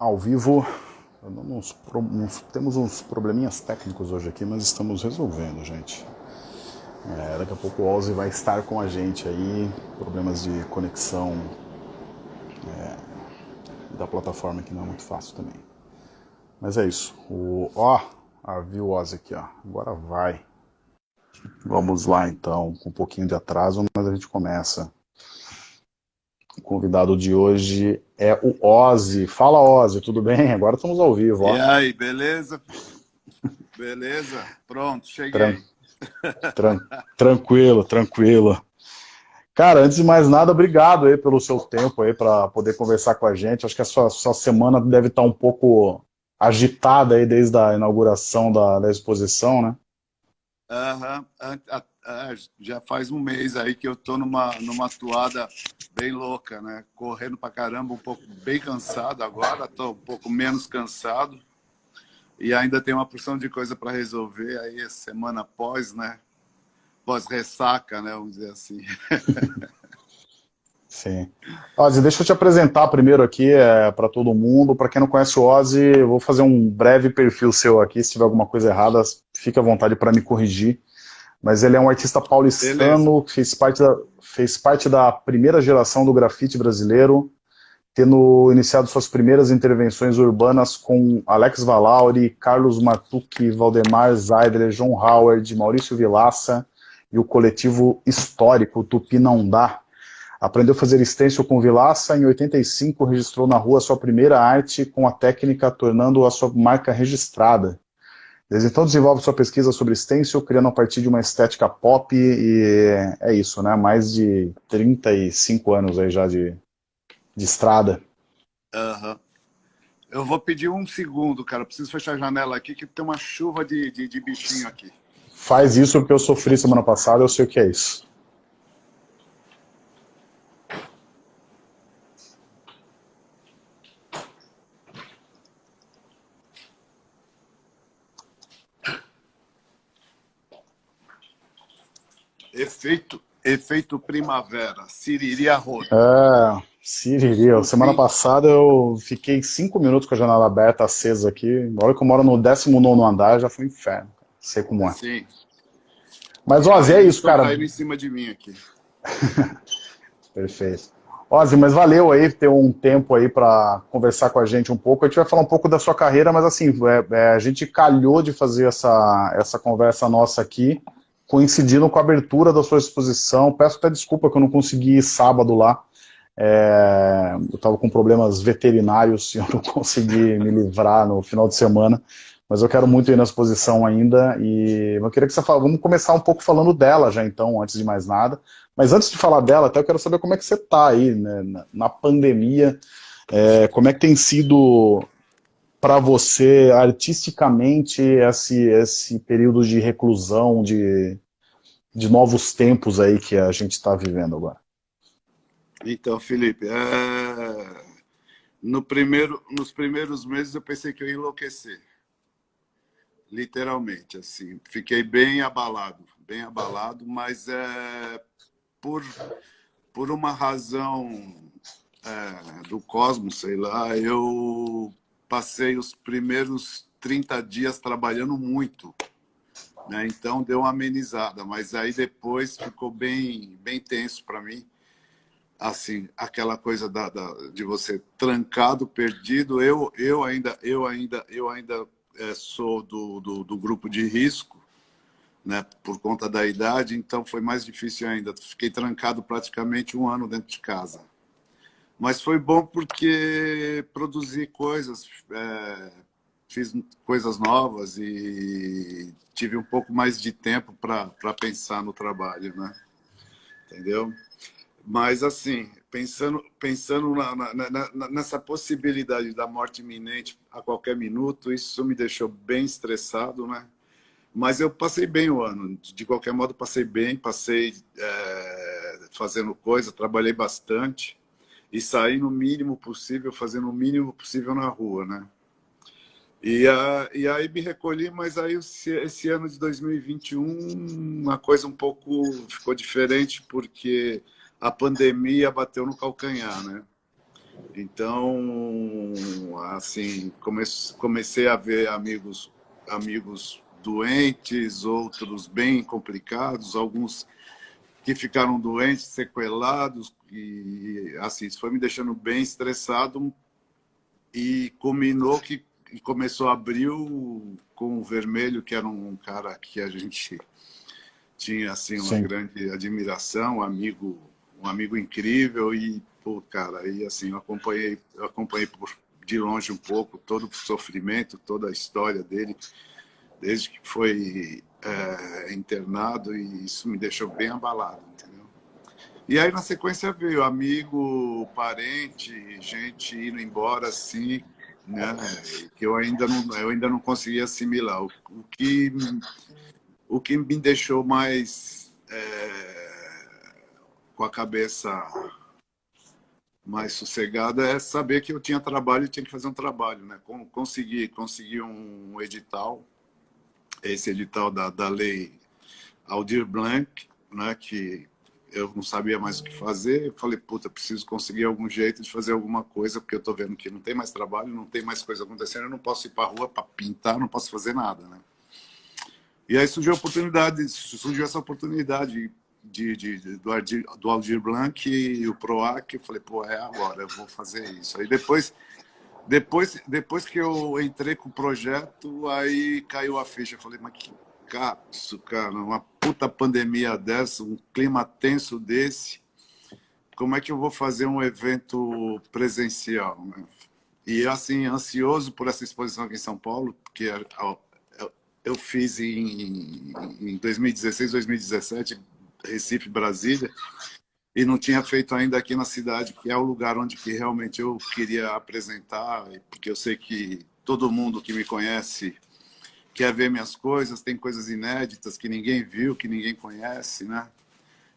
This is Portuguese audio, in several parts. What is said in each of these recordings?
ao vivo. Temos uns probleminhas técnicos hoje aqui, mas estamos resolvendo, gente. É, daqui a pouco o Ozzy vai estar com a gente aí, problemas de conexão é, da plataforma que não é muito fácil também. Mas é isso. O, ó, ah, viu Ozzy aqui, ó. Agora vai. Vamos lá então, com um pouquinho de atraso, mas a gente começa. O convidado de hoje é o Ozzy. Fala, Ozzy, tudo bem? Agora estamos ao vivo. Ó. E aí, beleza? beleza? Pronto, cheguei. Tran tran tranquilo, tranquilo. Cara, antes de mais nada, obrigado aí pelo seu tempo aí para poder conversar com a gente. Acho que a sua, sua semana deve estar um pouco agitada aí desde a inauguração da, da exposição, né? Aham, uhum. já faz um mês aí que eu tô numa, numa toada bem louca, né? Correndo pra caramba, um pouco bem cansado agora, tô um pouco menos cansado. E ainda tem uma porção de coisa para resolver aí semana após, né? Pós-ressaca, né? Vamos dizer assim. Sim. Ozzy, deixa eu te apresentar primeiro aqui é, para todo mundo. Para quem não conhece o Ozzy, vou fazer um breve perfil seu aqui. Se tiver alguma coisa errada, fique à vontade para me corrigir. Mas ele é um artista paulistano, que fez parte, da, fez parte da primeira geração do grafite brasileiro, tendo iniciado suas primeiras intervenções urbanas com Alex Valauri, Carlos Matucci, Valdemar Zaidler, John Howard, Maurício Vilaça e o coletivo histórico Tupi Não Dá. Aprendeu a fazer stencil com Vilaça, em 85 registrou na rua sua primeira arte com a técnica, tornando a sua marca registrada. Desde então desenvolve sua pesquisa sobre stencil, criando a partir de uma estética pop, e é isso, né? Mais de 35 anos aí já de, de estrada. Uhum. Eu vou pedir um segundo, cara. Preciso fechar a janela aqui, que tem uma chuva de, de, de bichinho aqui. Faz isso porque eu sofri semana passada, eu sei o que é isso. Efeito, efeito primavera, Siriri Arroio. É, Siriri. Semana passada eu fiquei cinco minutos com a janela aberta, acesa aqui. Agora que eu moro no 19 andar, já foi um inferno. Sei como é. Sim. Mas, Ozzy, é isso, cara. Caindo em cima de mim aqui. Perfeito. Ozzy, mas valeu aí ter um tempo aí para conversar com a gente um pouco. A gente vai falar um pouco da sua carreira, mas assim, é, é, a gente calhou de fazer essa, essa conversa nossa aqui coincidindo com a abertura da sua exposição. Peço até desculpa que eu não consegui ir sábado lá. É, eu estava com problemas veterinários e eu não consegui me livrar no final de semana. Mas eu quero muito ir na exposição ainda e eu queria que você falasse, vamos começar um pouco falando dela já então, antes de mais nada. Mas antes de falar dela, até eu quero saber como é que você está aí, né, na, pandemia, é, como é que tem sido para você, artisticamente, esse, esse período de reclusão, de, de novos tempos aí que a gente está vivendo agora? Então, Felipe, é... no primeiro, nos primeiros meses eu pensei que eu ia enlouquecer. Literalmente, assim. Fiquei bem abalado, bem abalado, mas é por, por uma razão é, do cosmos, sei lá, eu passei os primeiros 30 dias trabalhando muito. Né? Então deu uma amenizada, mas aí depois ficou bem, bem tenso para mim. Assim, aquela coisa da, da, de você trancado, perdido. Eu, eu ainda, eu ainda, eu ainda é, sou do, do, do grupo de risco, né, por conta da idade, então foi mais difícil ainda. Fiquei trancado praticamente um ano dentro de casa. Mas foi bom porque produzi coisas, é, fiz coisas novas e tive um pouco mais de tempo para pensar no trabalho, né? Entendeu? Mas, assim, pensando, pensando na, na, na, nessa possibilidade da morte iminente a qualquer minuto, isso me deixou bem estressado, né? Mas eu passei bem o ano, de qualquer modo passei bem, passei é, fazendo coisa, trabalhei bastante e sair no mínimo possível, fazendo o mínimo possível na rua, né? E, a, e aí me recolhi, mas aí esse ano de 2021 uma coisa um pouco ficou diferente porque a pandemia bateu no calcanhar, né? Então, assim, comecei a ver amigos, amigos doentes, outros bem complicados, alguns que ficaram doentes, sequelados, e assim, isso foi me deixando bem estressado e culminou que começou abril com o Vermelho, que era um cara que a gente tinha assim uma Sim. grande admiração, um amigo, um amigo incrível e pô, cara, e assim, eu acompanhei, eu acompanhei por, de longe um pouco todo o sofrimento, toda a história dele, desde que foi é, internado e isso me deixou bem abalado, entendeu? E aí na sequência veio amigo, parente, gente indo embora assim, né? Que eu ainda não, eu ainda não consegui assimilar. O, o que o que me deixou mais é, com a cabeça mais sossegada é saber que eu tinha trabalho e tinha que fazer um trabalho, né? Consegui, consegui um edital, esse edital da, da lei Aldir Blanc, né? Que eu não sabia mais o que fazer. Eu falei, puta, preciso conseguir algum jeito de fazer alguma coisa, porque eu tô vendo que não tem mais trabalho, não tem mais coisa acontecendo, eu não posso ir para rua para pintar, não posso fazer nada, né? E aí surgiu a oportunidade, surgiu essa oportunidade de, de, de do, Aldir, do Aldir Blanc e o PROAC, eu falei, pô, é agora, eu vou fazer isso. Aí depois, depois, depois que eu entrei com o projeto, aí caiu a ficha. Eu falei, mas que capso, cara, uma puta pandemia dessa, um clima tenso desse, como é que eu vou fazer um evento presencial, né? E assim, ansioso por essa exposição aqui em São Paulo, porque eu fiz em 2016, 2017, Recife, Brasília, e não tinha feito ainda aqui na cidade, que é o lugar onde que realmente eu queria apresentar, porque eu sei que todo mundo que me conhece quer ver minhas coisas, tem coisas inéditas que ninguém viu, que ninguém conhece, né?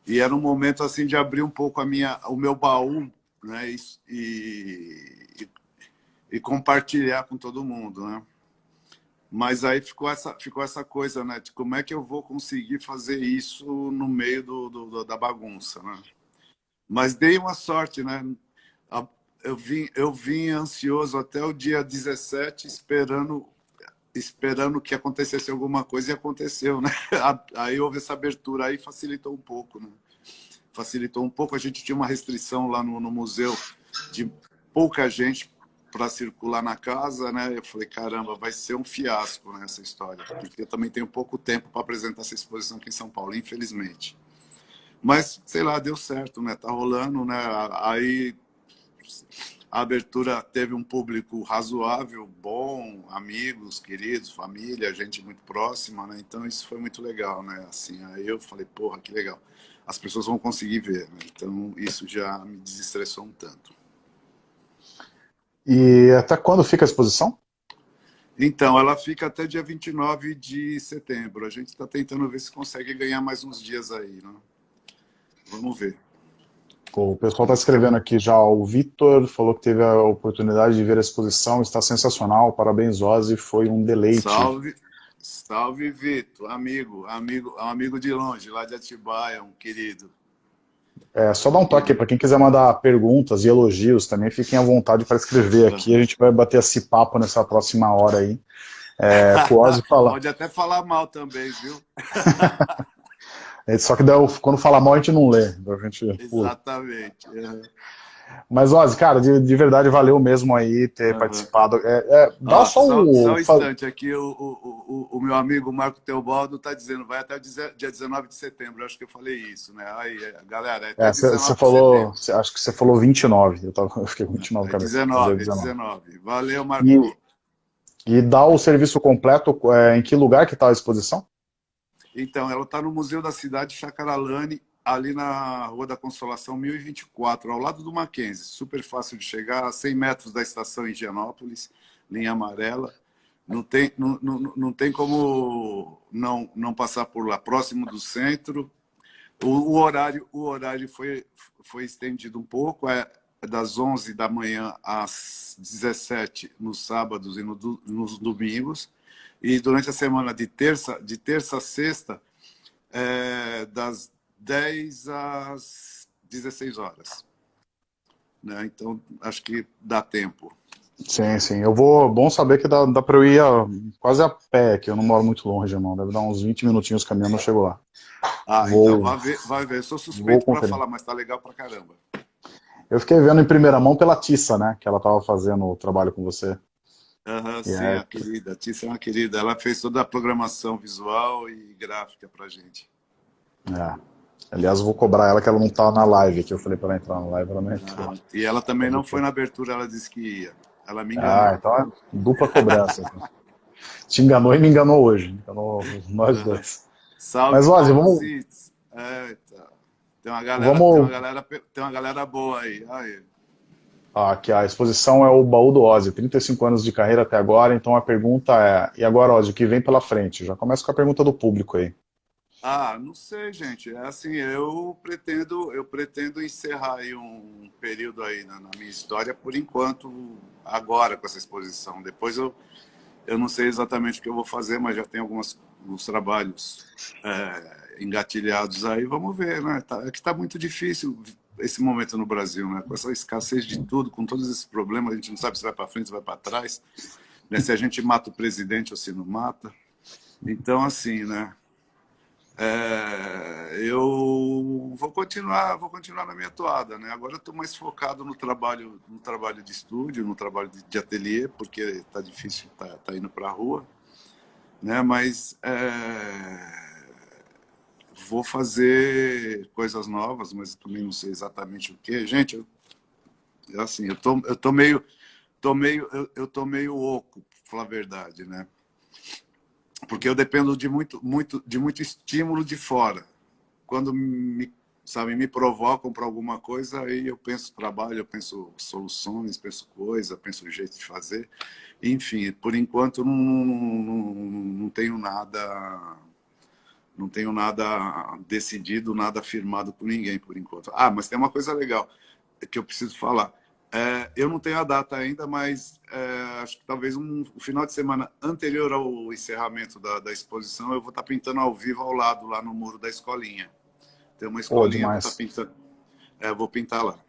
E era um momento assim de abrir um pouco a minha, o meu baú, né? E, e, e compartilhar com todo mundo, né? Mas aí ficou essa, ficou essa coisa, né? De como é que eu vou conseguir fazer isso no meio do, do da bagunça, né? Mas dei uma sorte, né? Eu vim, eu vim ansioso até o dia 17, esperando esperando que acontecesse alguma coisa e aconteceu, né? Aí houve essa abertura, aí facilitou um pouco, né? Facilitou um pouco. A gente tinha uma restrição lá no, no museu de pouca gente para circular na casa, né? Eu falei, caramba, vai ser um fiasco nessa né, história, porque eu também tenho pouco tempo para apresentar essa exposição aqui em São Paulo, infelizmente. Mas, sei lá, deu certo, né? Tá rolando, né? Aí a abertura teve um público razoável, bom, amigos, queridos, família, gente muito próxima, né? Então isso foi muito legal, né? Assim, aí eu falei, porra, que legal. As pessoas vão conseguir ver, né? Então isso já me desestressou um tanto. E até quando fica a exposição? Então, ela fica até dia 29 de setembro. A gente está tentando ver se consegue ganhar mais uns dias aí. Né? Vamos ver. O pessoal está escrevendo aqui já. O Vitor falou que teve a oportunidade de ver a exposição. Está sensacional. Parabéns, Ozzy. Foi um deleite. Salve, salve Vitor. Amigo, amigo, amigo de longe, lá de Atibaia, um querido. É, só dar um toque para quem quiser mandar perguntas e elogios também, fiquem à vontade para escrever aqui. A gente vai bater esse papo nessa próxima hora aí. É, falar. Pode até falar mal também, viu? É, só que quando fala mal a gente não lê. A gente, Exatamente. Uhum. Mas, Ozzy, cara, de, de verdade valeu mesmo aí ter uhum. participado. É, é, dá ah, só, um... Só um instante, aqui o, o, o, o meu amigo Marco Teobaldo está dizendo, vai até o dia 19 de setembro, acho que eu falei isso, né? Aí, galera, é Você falou, acho que você falou 29, eu, tava, eu fiquei com 29, cara. 19, 19. 19. Valeu, Marco. E, e dá o serviço completo, é, em que lugar que está a exposição? Então, ela está no Museu da Cidade Chacaralane, ali na Rua da Consolação 1024, ao lado do Mackenzie. Super fácil de chegar, a 100 metros da estação Higienópolis, linha amarela. Não tem, não, não, não tem como não, não passar por lá, próximo do centro. O, o horário, o horário foi, foi estendido um pouco, é, das 11 da manhã às 17 nos sábados e no, nos domingos. E durante a semana de terça, de terça a sexta, é, das 10 às 16 horas. né? Então, acho que dá tempo. Sim, sim. Eu vou. Bom saber que dá, dá para eu ir a, quase a pé, que eu não moro muito longe, irmão. Deve dar uns 20 minutinhos caminhando, eu chego lá. Ah, vou, então vai ver, vai ver. Eu sou suspeito para falar, mas tá legal pra caramba. Eu fiquei vendo em primeira mão pela Tissa, né? Que ela tava fazendo o trabalho com você. Uhum, sim, é... a querida. A Tissa é uma querida. Ela fez toda a programação visual e gráfica pra gente. É. Aliás, eu vou cobrar ela que ela não tá na live aqui. Eu falei para ela entrar na live, ela não entrou. Uhum. E ela também não foi na abertura, ela disse que ia. Ela me enganou. Ah, então é dupla cobrança. Te enganou e me enganou hoje. Enganou nós uhum. dois. Salve, Mas, Ozzy, vamos... Eita. Tem uma, galera, vamos... tem, uma galera, tem uma galera boa aí. aí. Ah, aqui a exposição é o baú do Ozzy, 35 anos de carreira até agora, então a pergunta é, e agora Ozzy, o que vem pela frente? Já começa com a pergunta do público aí. Ah, não sei, gente. É assim, eu pretendo, eu pretendo encerrar aí um período aí na, na, minha história, por enquanto, agora com essa exposição. Depois eu, eu não sei exatamente o que eu vou fazer, mas já tem alguns, alguns trabalhos é, engatilhados aí. Vamos ver, né? Tá, é que está muito difícil esse momento no Brasil, né? Com essa escassez de tudo, com todos esses problemas, a gente não sabe se vai para frente, se vai para trás, né? se a gente mata o presidente ou se não mata. Então, assim, né? É, eu vou continuar, vou continuar na minha toada, né? Agora estou mais focado no trabalho, no trabalho de estúdio, no trabalho de, de ateliê, porque está difícil, tá, tá indo para a rua, né? Mas é, vou fazer coisas novas, mas também não sei exatamente o que. Gente, eu, assim, eu tô, eu tô meio, tô meio, eu, eu tô meio oco, pra falar a verdade, né? porque eu dependo de muito, muito, de muito estímulo de fora. Quando me, sabe, me provocam para alguma coisa, aí eu penso trabalho, eu penso soluções, penso coisa, penso jeito de fazer. Enfim, por enquanto não, não, não tenho nada não tenho nada decidido, nada afirmado por ninguém por enquanto. Ah, mas tem uma coisa legal que eu preciso falar. É, eu não tenho a data ainda, mas é, acho que talvez um, um, final de semana anterior ao encerramento da, da, exposição, eu vou estar pintando ao vivo ao lado, lá no muro da escolinha. Tem uma escolinha que está pintando. É, vou pintar lá.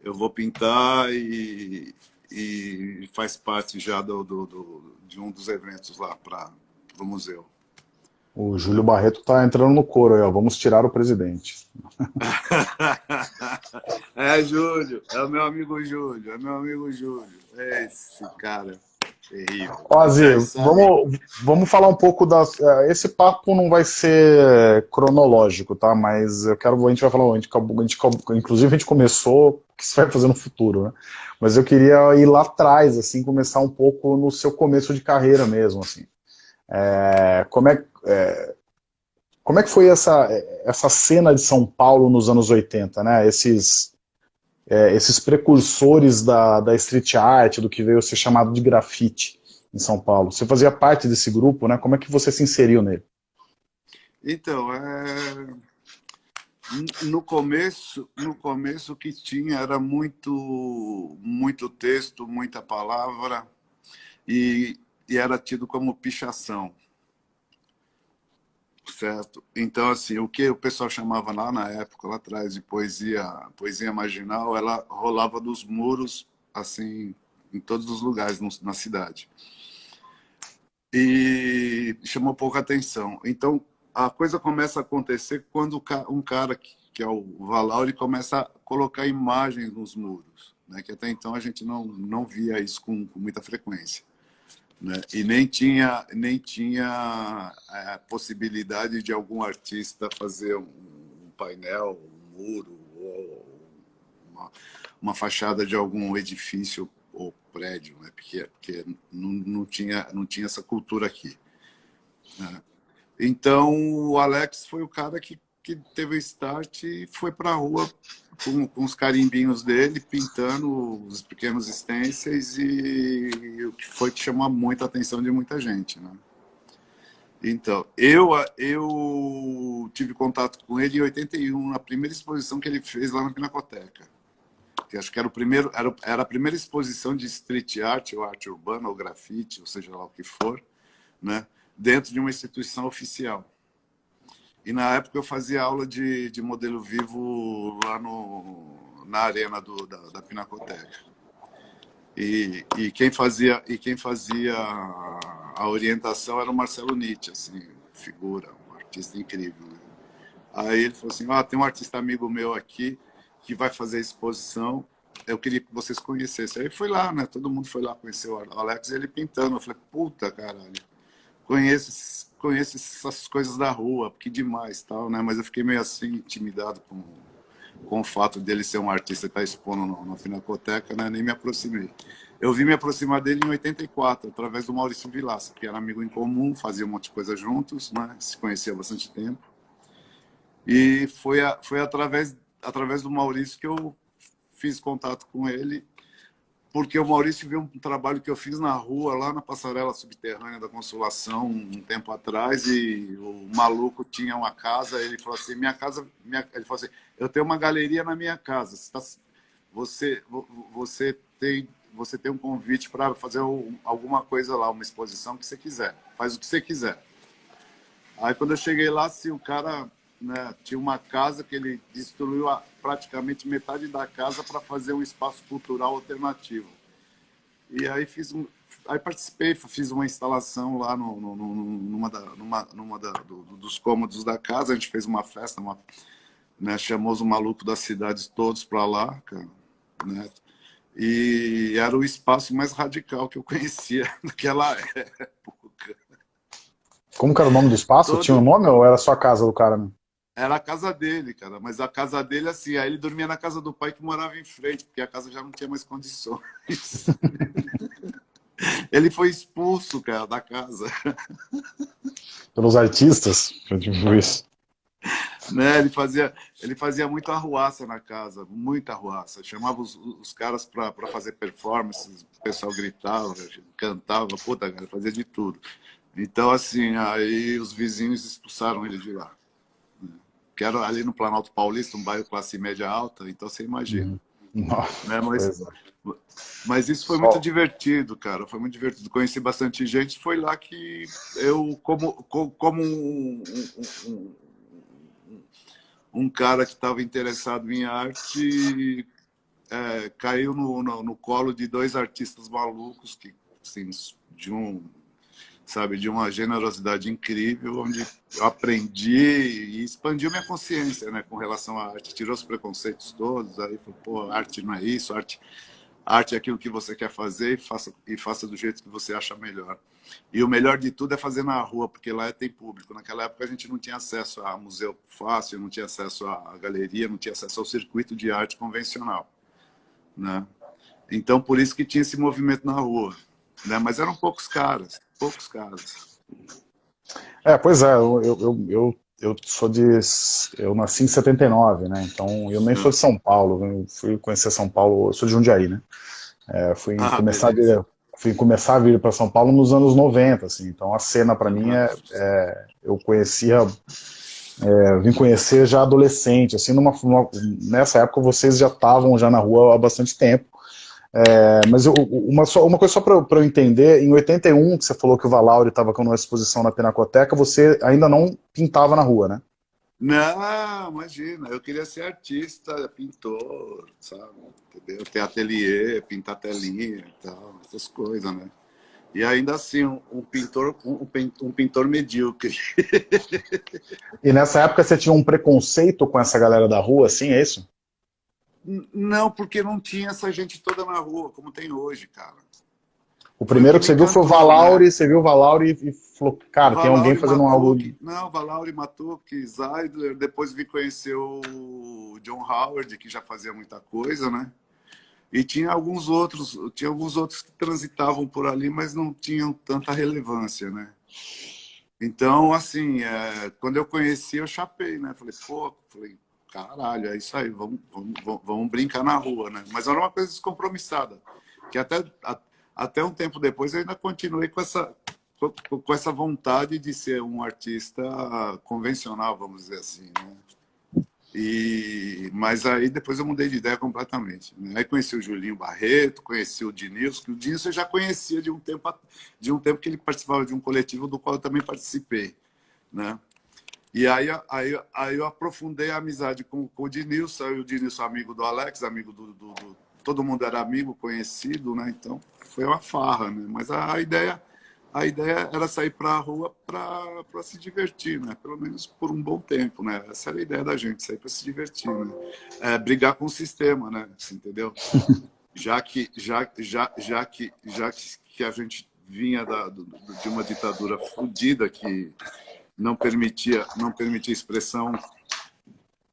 Eu vou pintar e, e faz parte já do, do, do, de um dos eventos lá para o museu. O Júlio Barreto está entrando no coro aí, ó. Vamos tirar o presidente. é, Júlio. É o meu amigo Júlio. É meu amigo Júlio. É esse cara. Terrível. Ozzy, vamos, vamos falar um pouco das... É, esse papo não vai ser cronológico, tá? Mas eu quero... A gente vai falar... A gente, a gente, inclusive, a gente começou o que você vai fazer no futuro, né? Mas eu queria ir lá atrás, assim, começar um pouco no seu começo de carreira mesmo, assim. É, como, é, é, como é que foi essa, essa cena de São Paulo nos anos 80, né? Esses, é, esses precursores da, da street art, do que veio a ser chamado de grafite em São Paulo. Você fazia parte desse grupo, né? Como é que você se inseriu nele? Então, é... no começo, no começo o que tinha era muito, muito texto, muita palavra e, e era tido como pichação. Certo? Então, assim, o que o pessoal chamava lá na época, lá atrás, de poesia, poesia marginal, ela rolava dos muros, assim, em todos os lugares na cidade. E chamou pouca atenção. Então, a coisa começa a acontecer quando um cara, que é o Valau, ele começa a colocar imagens nos muros, né? que até então a gente não, não via isso com, com muita frequência. Né? E nem tinha, nem tinha a é, possibilidade de algum artista fazer um, painel, um muro, ou uma, uma fachada de algum edifício ou prédio, né? porque, porque não, não, tinha, não tinha essa cultura aqui. Né? Então, o Alex foi o cara que, que teve o start e foi para a rua com, com os carimbinhos dele, pintando os pequenos stencils e, e o que foi que chamou muita atenção de muita gente, né? Então, eu, eu tive contato com ele em 81, na primeira exposição que ele fez lá na Pinacoteca. Que acho que era, o primeiro, era, era a primeira exposição de street art, ou arte urbana, ou grafite, ou seja lá o que for, né? dentro de uma instituição oficial. E na época eu fazia aula de, de modelo vivo lá no, na arena do, da, da Pinacoteca. E, e, quem fazia, e quem fazia a orientação era o Marcelo Nietzsche, assim, figura, um artista incrível. Aí ele falou assim, ah, tem um artista amigo meu aqui que vai fazer exposição, eu queria que vocês conhecessem. Aí fui lá, né? Todo mundo foi lá conhecer o Alex e ele pintando. Eu falei, puta, caralho, conheço, conheço essas coisas da rua, que demais, tal, né? Mas eu fiquei meio assim, intimidado com, com o fato dele ser um artista que está expondo no, na Finacoteca, né? Nem me aproximei. Eu vi me aproximar dele em 84, através do Maurício Vilaça, que era amigo em comum, fazia um monte de coisa juntos, né? Se conhecia há bastante tempo. E foi, a, foi através, através do Maurício que eu fiz contato com ele, porque o Maurício viu um trabalho que eu fiz na rua, lá na passarela subterrânea da Consolação, um tempo atrás, e o maluco tinha uma casa, ele falou assim, minha casa, minha... ele falou assim, eu tenho uma galeria na minha casa, você, tá... você, você, tem, você tem um convite para fazer alguma coisa lá, uma exposição que você quiser, faz o que você quiser. Aí quando eu cheguei lá, assim, o cara né, tinha uma casa que ele destruiu a, praticamente metade da casa para fazer um espaço cultural alternativo. E aí fiz um, aí participei, fiz uma instalação lá no, no, no, numa, da, numa, numa da, do, dos cômodos da casa, a gente fez uma festa, uma, né, chamou os malucos das cidades todos para lá, cara, né? E era o espaço mais radical que eu conhecia naquela época. Como que era o nome do espaço? Todo... Tinha um nome ou era só a casa do cara? Né? Era a casa dele, cara. Mas a casa dele, assim, aí ele dormia na casa do pai que morava em frente, porque a casa já não tinha mais condições. ele foi expulso, cara, da casa. Pelos artistas? Tipo isso. Né, ele, fazia, ele fazia muita arruaça na casa, muita arruaça. Chamava os, os caras para fazer performances, o pessoal gritava, cantava, puta, cara, fazia de tudo. Então, assim, aí os vizinhos expulsaram ele de lá que era ali no Planalto Paulista, um bairro classe média alta, então você imagina. Uhum. Nossa, né? mas, é. mas isso foi muito divertido, cara, foi muito divertido. Conheci bastante gente, foi lá que eu, como, como um, um, um, um cara que estava interessado em arte, é, caiu no, no, no, colo de dois artistas malucos, que, assim, de um sabe, de uma generosidade incrível, onde eu aprendi e expandiu minha consciência, né, com relação à arte, tirou os preconceitos todos, aí falou, pô, arte não é isso, arte, arte é aquilo que você quer fazer e faça, e faça do jeito que você acha melhor. E o melhor de tudo é fazer na rua, porque lá tem público. Naquela época a gente não tinha acesso a museu fácil, não tinha acesso à galeria, não tinha acesso ao circuito de arte convencional, né? Então, por isso que tinha esse movimento na rua. Né? Mas eram poucos caras poucos casos. É, pois é, eu, eu, eu, eu sou de. Eu nasci em 79, né? Então eu nem sou de São Paulo, fui conhecer São Paulo, eu sou de Jundiaí, né? É, fui, ah, começar a vir, fui começar a vir para São Paulo nos anos 90, assim, então a cena para mim é, é, eu conhecia é, vim conhecer já adolescente, assim, numa, numa, nessa época vocês já estavam já na rua há bastante tempo, é, mas eu, uma, só, uma coisa só para eu entender, em 81, que você falou que o Valauri estava com uma exposição na Pinacoteca, você ainda não pintava na rua, né? Não, imagina, eu queria ser artista, pintor, sabe? Entendeu? Ter ateliê, pintar telinha e tal, essas coisas, né? E ainda assim, um, um pintor, um, um, pintor medíocre. e nessa época você tinha um preconceito com essa galera da rua, assim, é isso? Não, porque não tinha essa gente toda na rua, como tem hoje, cara. O primeiro que você viu foi o Valauri, né? você viu o Valauri e falou, cara, Valauri, tem alguém fazendo um algo... Não, Valauri, Matuque, Zeidler, depois vi conhecer o John Howard, que já fazia muita coisa, né? E tinha alguns outros, tinha alguns outros que transitavam por ali, mas não tinham tanta relevância, né? Então, assim, é, quando eu conheci, eu chapei, né? Falei, pô, falei, caralho, é isso aí, vamos, vamos, vamos brincar na rua, né? Mas era uma coisa descompromissada, que até, a, até um tempo depois eu ainda continuei com essa, com, com, essa vontade de ser um artista convencional, vamos dizer assim, né? E, mas aí depois eu mudei de ideia completamente. Né? Aí conheci o Julinho Barreto, conheci o Dinilson, que o Dinilson eu já conhecia de um tempo de um tempo que ele participava de um coletivo do qual eu também participei, né? E aí, aí, aí eu aprofundei a amizade com, com o Dinilson, e o Dinilson amigo do Alex, amigo do, do, do, Todo mundo era amigo, conhecido, né? Então foi uma farra, né? Mas a, a ideia a ideia era sair para a rua para se divertir, né? Pelo menos por um bom tempo, né? Essa era a ideia da gente, sair para se divertir, né? É, brigar com o sistema, né? Entendeu? Já que, já, já, já que, já que, que a gente vinha da, de uma ditadura fodida que não permitia, não permitia expressão,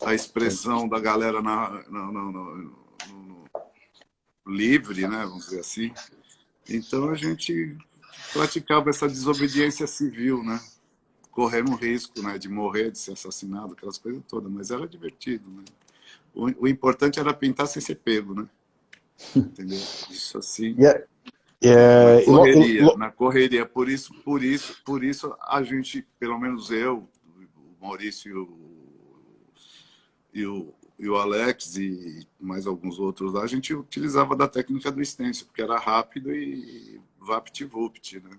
a expressão da galera na, na, na, no, livre, né? Vamos dizer assim. Então a gente praticava essa desobediência civil, né? Correndo risco né, de morrer, de ser assassinado, aquelas coisas todas, mas era divertido, né? O, o importante era pintar sem ser pego, né? Entendeu? Isso assim. Yeah. Na correria, na correria. Por isso, por isso, por isso a gente, pelo menos eu, o Maurício e o, e o Alex e mais alguns outros lá, a gente utilizava da técnica do stencil, porque era rápido e vapt-vupt, né?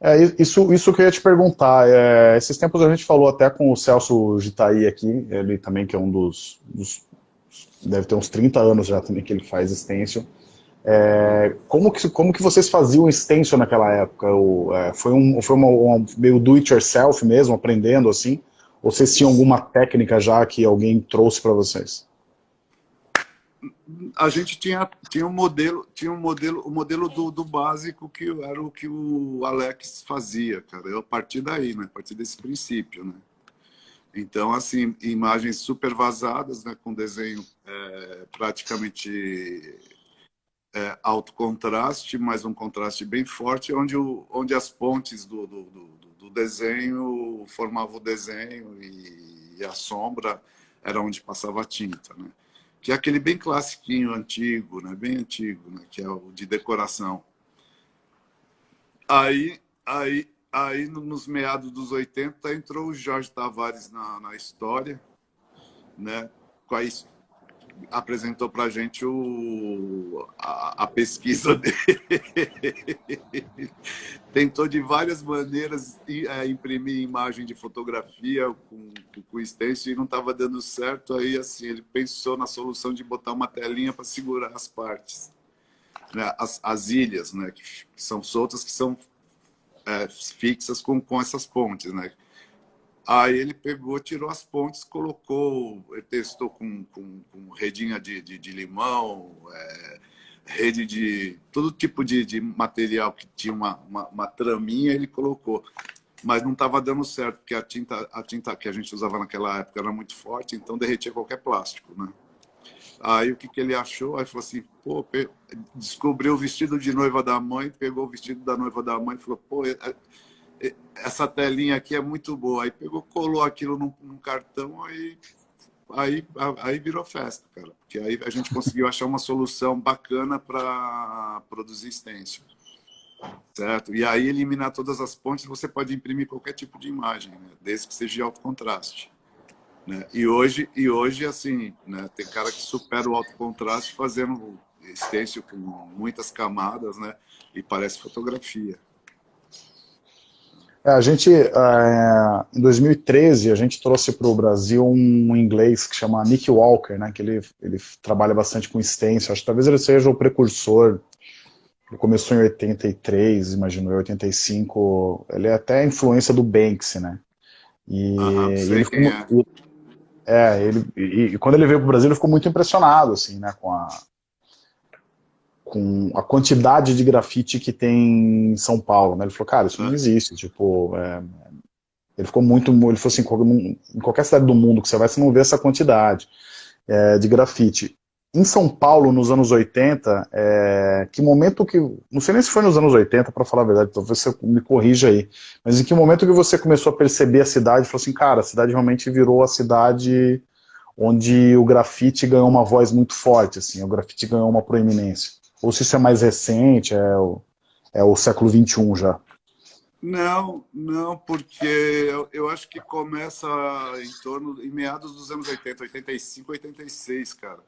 É, isso, isso que eu ia te perguntar. É, esses tempos a gente falou até com o Celso Gitaí aqui, ele também que é um dos, dos deve ter uns 30 anos já também que ele faz stencil. É, como, que, como que vocês faziam stencil naquela época? O, é, foi um, foi uma, uma meio do-it-yourself mesmo, aprendendo assim? Ou vocês tinham alguma técnica já que alguém trouxe para vocês? a gente tinha, tinha um modelo, tinha um modelo, o um modelo do, do básico que era o que o Alex fazia, cara. Eu a partir daí, né? A partir desse princípio, né? Então, assim, imagens super vazadas, né? Com desenho é, praticamente é, alto contraste, mas um contraste bem forte, onde, o, onde as pontes do, do, do, do desenho formavam o desenho e, e a sombra era onde passava a tinta, né? que é aquele bem classiquinho, antigo, né? bem antigo, né? que é o de decoração. Aí, aí, aí nos meados dos 80, entrou o Jorge Tavares na, na história, né? com a, apresentou para a gente o, a, pesquisa dele. Tentou de várias maneiras é, imprimir imagem de fotografia com, com stencil e não estava dando certo. Aí assim ele pensou na solução de botar uma telinha para segurar as partes. Né? As, as ilhas, né? que, que são soltas, que são é, fixas com, com essas pontes. Né? Aí ele pegou, tirou as pontes, colocou, testou com, com, com redinha de, de, de limão, é, rede de todo tipo de, de material que tinha uma, uma, uma, traminha, ele colocou. Mas não estava dando certo, porque a tinta, a tinta que a gente usava naquela época era muito forte, então derretia qualquer plástico, né? Aí o que, que ele achou? Aí falou assim, pô, descobriu o vestido de noiva da mãe, pegou o vestido da noiva da mãe e falou, pô, é, essa telinha aqui é muito boa. Aí pegou, colou aquilo num, num cartão, aí, aí, aí virou festa, cara. Porque aí a gente conseguiu achar uma solução bacana para produzir stencil. Certo? E aí eliminar todas as pontes, você pode imprimir qualquer tipo de imagem, né? desde que seja de alto contraste. Né? E hoje, e hoje assim, né? tem cara que supera o alto contraste fazendo stencil com muitas camadas, né? E parece fotografia. É, a gente, é, em 2013, a gente trouxe para o Brasil um inglês que chama Nick Walker, né, que ele, ele trabalha bastante com stencil, acho que talvez ele seja o precursor, ele começou em 83, imagino, em 85, ele é até influência do Banksy, né, e, ele ficou, é. é, ele, e, e, quando ele veio para o Brasil ele ficou muito impressionado, assim, né, com a, com a quantidade de grafite que tem em São Paulo, né? Ele falou, cara, isso não existe, tipo, é... ele ficou muito, ele falou assim, em qualquer cidade do mundo que você vai, você não vê essa quantidade é, de grafite. Em São Paulo, nos anos 80, é... que momento que, não sei nem se foi nos anos 80, para falar a verdade, talvez você me corrija aí, mas em que momento que você começou a perceber a cidade e falou assim, cara, a cidade realmente virou a cidade onde o grafite ganhou uma voz muito forte, assim, o grafite ganhou uma proeminência? Ou se isso é mais recente, é o, é o século XXI já? Não, não, porque eu, eu, acho que começa em torno, em meados dos anos 80, 85, 86, cara.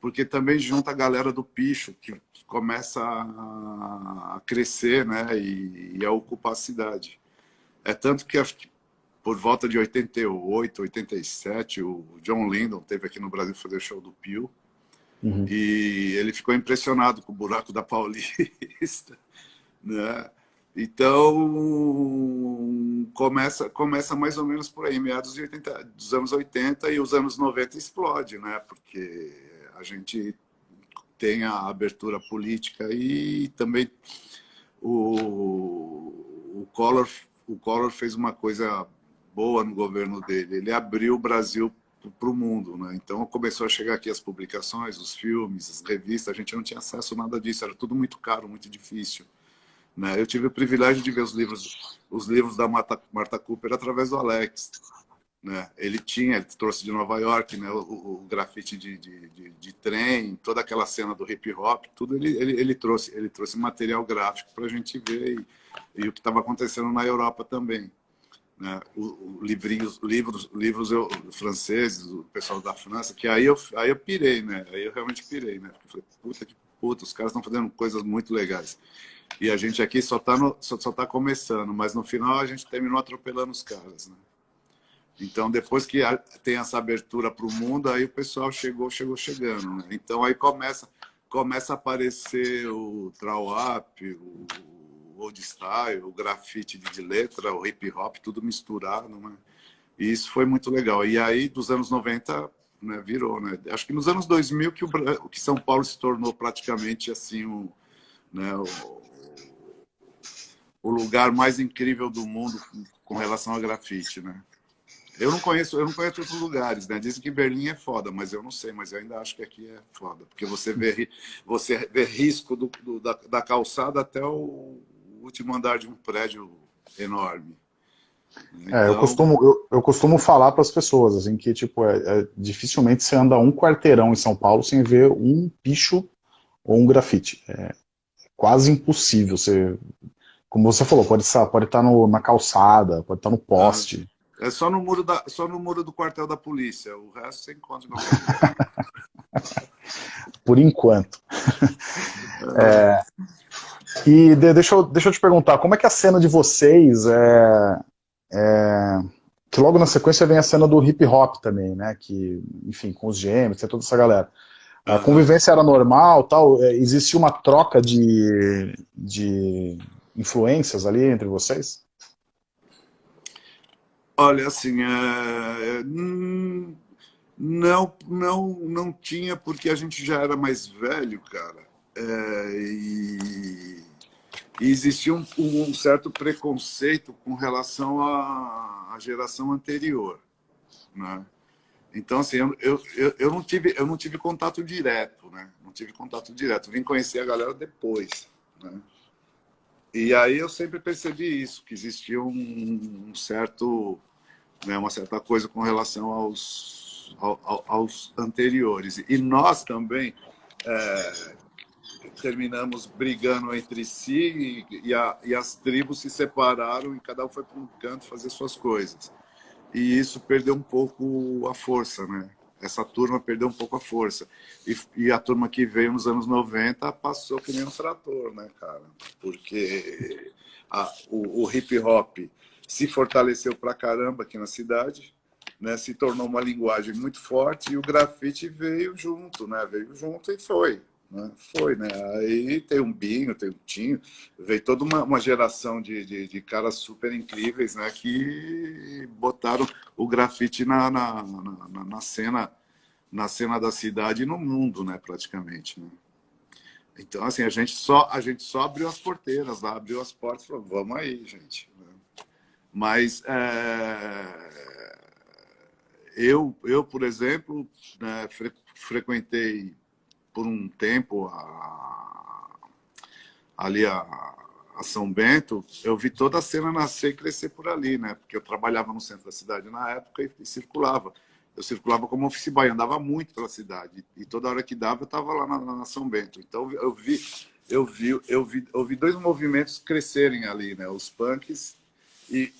Porque também junta a galera do picho, que começa a, a crescer, né, e, e, a ocupar a cidade. É tanto que que por volta de 88, 87, o John Lindon teve aqui no Brasil fazer show do Pio. Uhum. E ele ficou impressionado com o buraco da Paulista. Né? Então, começa, começa mais ou menos por aí, meados de 80, dos anos 80 e os anos 90 explode, né? Porque a gente tem a abertura política e também o, o, Collor, o Collor fez uma coisa boa no governo dele. Ele abriu o Brasil para o mundo, né? Então começou a chegar aqui as publicações, os filmes, as revistas. A gente não tinha acesso a nada disso. Era tudo muito caro, muito difícil. Né? Eu tive o privilégio de ver os livros, os livros da Marta, Cooper através do Alex. Né? Ele tinha, ele trouxe de Nova York né? o, o grafite de, de, de, de, trem, toda aquela cena do hip hop, tudo ele, ele, ele trouxe, ele trouxe material gráfico para a gente ver e, e o que estava acontecendo na Europa também. Né? O, o livrinhos, livros, livros eu, franceses, o pessoal da França, que aí eu, aí eu pirei, né? Aí eu realmente pirei, né? Porque falei, puta que puta, os caras estão fazendo coisas muito legais. E a gente aqui só está só, só tá começando, mas no final a gente terminou atropelando os caras, né? Então, depois que tem essa abertura para o mundo, aí o pessoal chegou, chegou chegando. Né? Então, aí começa, começa a aparecer o trawap, o old style, o grafite de letra, o hip hop, tudo misturado. Né? E isso foi muito legal. E aí, dos anos 90, né, virou. Né? Acho que nos anos 2000 que, o, que São Paulo se tornou praticamente assim o, né, o o lugar mais incrível do mundo com relação a grafite, né? Eu não conheço, eu não conheço outros lugares, né? Dizem que Berlim é foda, mas eu não sei, mas eu ainda acho que aqui é foda, porque você vê, você vê risco do, do da, da, calçada até o último andar de um prédio enorme. Então... É, eu costumo, eu, eu costumo falar para as pessoas assim que tipo é, é, dificilmente você anda um quarteirão em São Paulo sem ver um picho ou um grafite. É quase impossível você como você falou, pode estar, pode estar no, na calçada, pode estar no poste. É só no muro, da, só no muro do quartel da polícia, o resto você encontra no Por enquanto. É, e de, deixa, eu, deixa eu te perguntar, como é que a cena de vocês é, é, que logo na sequência vem a cena do hip hop também, né? Que, enfim, com os gêmeos, tem toda essa galera. A convivência era normal, tal, é, existia uma troca de, de influências ali entre vocês? Olha, assim, é, não, não, não tinha, porque a gente já era mais velho, cara. É, e, e, existia um, um, certo preconceito com relação à, à geração anterior. Né? Então, assim, eu, eu, eu, não tive, eu não tive contato direto, né? Não tive contato direto. Vim conhecer a galera depois, né? E aí eu sempre percebi isso, que existia um, um certo, né, uma certa coisa com relação aos, ao, aos anteriores. E nós também é, terminamos brigando entre si e, e, a, e as tribos se separaram e cada um foi para um canto fazer suas coisas. E isso perdeu um pouco a força, né? essa turma perdeu um pouco a força. E, e, a turma que veio nos anos 90 passou que nem um trator, né, cara? Porque a, o, o hip hop se fortaleceu pra caramba aqui na cidade, né? Se tornou uma linguagem muito forte e o grafite veio junto, né? Veio junto e foi. Né? Foi, né? Aí tem um Binho, tem um Tinho, veio toda uma, uma geração de, de, de, caras super incríveis, né? Que botaram o grafite na, na, na, na, cena na cena da cidade e no mundo, né? Praticamente, né? Então, assim, a gente só, a gente só abriu as porteiras lá, abriu as portas falou, vamos aí, gente. Né? Mas é... eu, eu, por exemplo, né, fre frequentei por um tempo a, ali a, a, São Bento, eu vi toda a cena nascer e crescer por ali, né? Porque eu trabalhava no centro da cidade na época e, e circulava. Eu circulava como office boy, andava muito pela cidade. E toda hora que dava, eu estava lá na, na, São Bento. Então, eu vi, eu, vi, eu, vi, eu vi dois movimentos crescerem ali, né? Os punks e,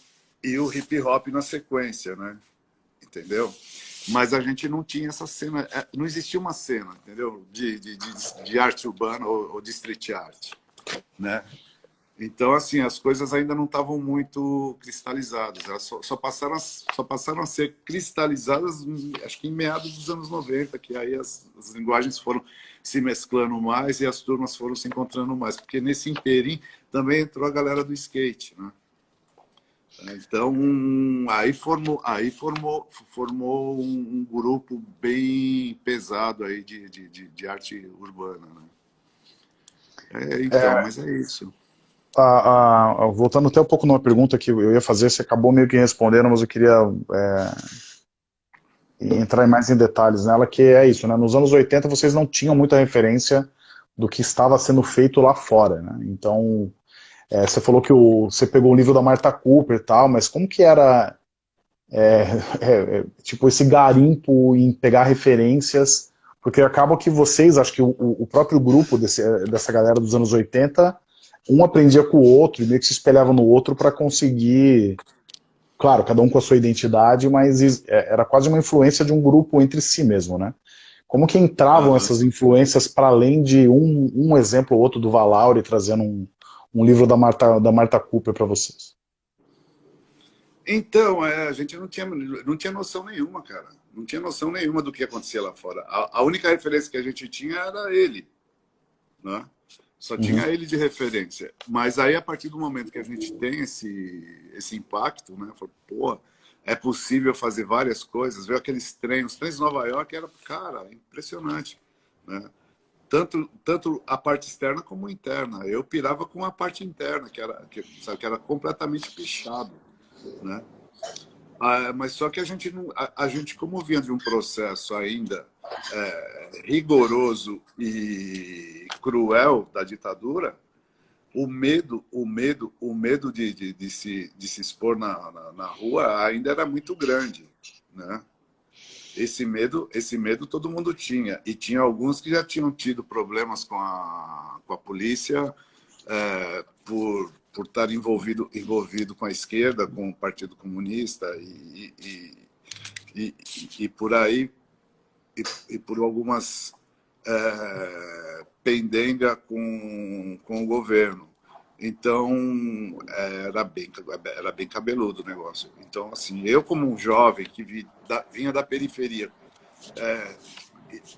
e o hip hop na sequência, né? Entendeu? Mas a gente não tinha essa cena, é, não existia uma cena, entendeu? De, de, de, de arte urbana ou, ou, de street art, né? Então, assim, as coisas ainda não estavam muito cristalizadas. Elas só, só, passaram a, só passaram a ser cristalizadas, acho que em meados dos anos 90, que aí as, as linguagens foram se mesclando mais e as turmas foram se encontrando mais. Porque nesse inteirinho também entrou a galera do skate, né? Então, aí formou, aí formou, formou um, grupo bem pesado aí de, de, de, de arte urbana. Né? É, então, é, mas é isso. A, a, voltando até um pouco numa pergunta que eu ia fazer, você acabou meio que respondendo, mas eu queria é, entrar mais em detalhes nela, que é isso, né? Nos anos 80 vocês não tinham muita referência do que estava sendo feito lá fora, né? Então, é, você falou que o, você pegou o livro da Marta Cooper e tal, mas como que era é, é, é, tipo esse garimpo em pegar referências? Porque acaba que vocês, acho que o, o próprio grupo desse, dessa galera dos anos 80, um aprendia com o outro e meio que se espelhava no outro para conseguir, claro, cada um com a sua identidade, mas é, era quase uma influência de um grupo entre si mesmo, né? Como que entravam essas influências para além de um, um exemplo ou outro do Valauri trazendo um, um livro da Marta, da Marta Cooper para vocês? Então, é, a gente não tinha, não tinha noção nenhuma, cara. Não tinha noção nenhuma do que acontecia lá fora. A, a única referência que a gente tinha era ele. Né? Só uhum. tinha ele de referência. Mas aí, a partir do momento que a gente tem esse, esse impacto, né? Falei, pô, é possível fazer várias coisas. Ver aqueles trens, os trens de Nova York era, cara, impressionante. Né? Tanto, tanto a parte externa como interna. Eu pirava com a parte interna, que era, que, sabe, que era completamente pichado. Né? Ah, mas só que a gente, não, a, a, gente, como vinha de um processo ainda é, rigoroso e cruel da ditadura, o medo, o medo, o medo de, de, de se, de se expor na, na, na rua ainda era muito grande. Né? Esse medo, esse medo todo mundo tinha. E tinha alguns que já tinham tido problemas com a, com a polícia é, por, por estar envolvido, envolvido com a esquerda, com o Partido Comunista e, e, e, e por aí, e, por algumas é, pendenga com, com o governo. Então, era bem, era bem cabeludo o negócio. Então, assim, eu como um jovem que vi, da, vinha da periferia, é,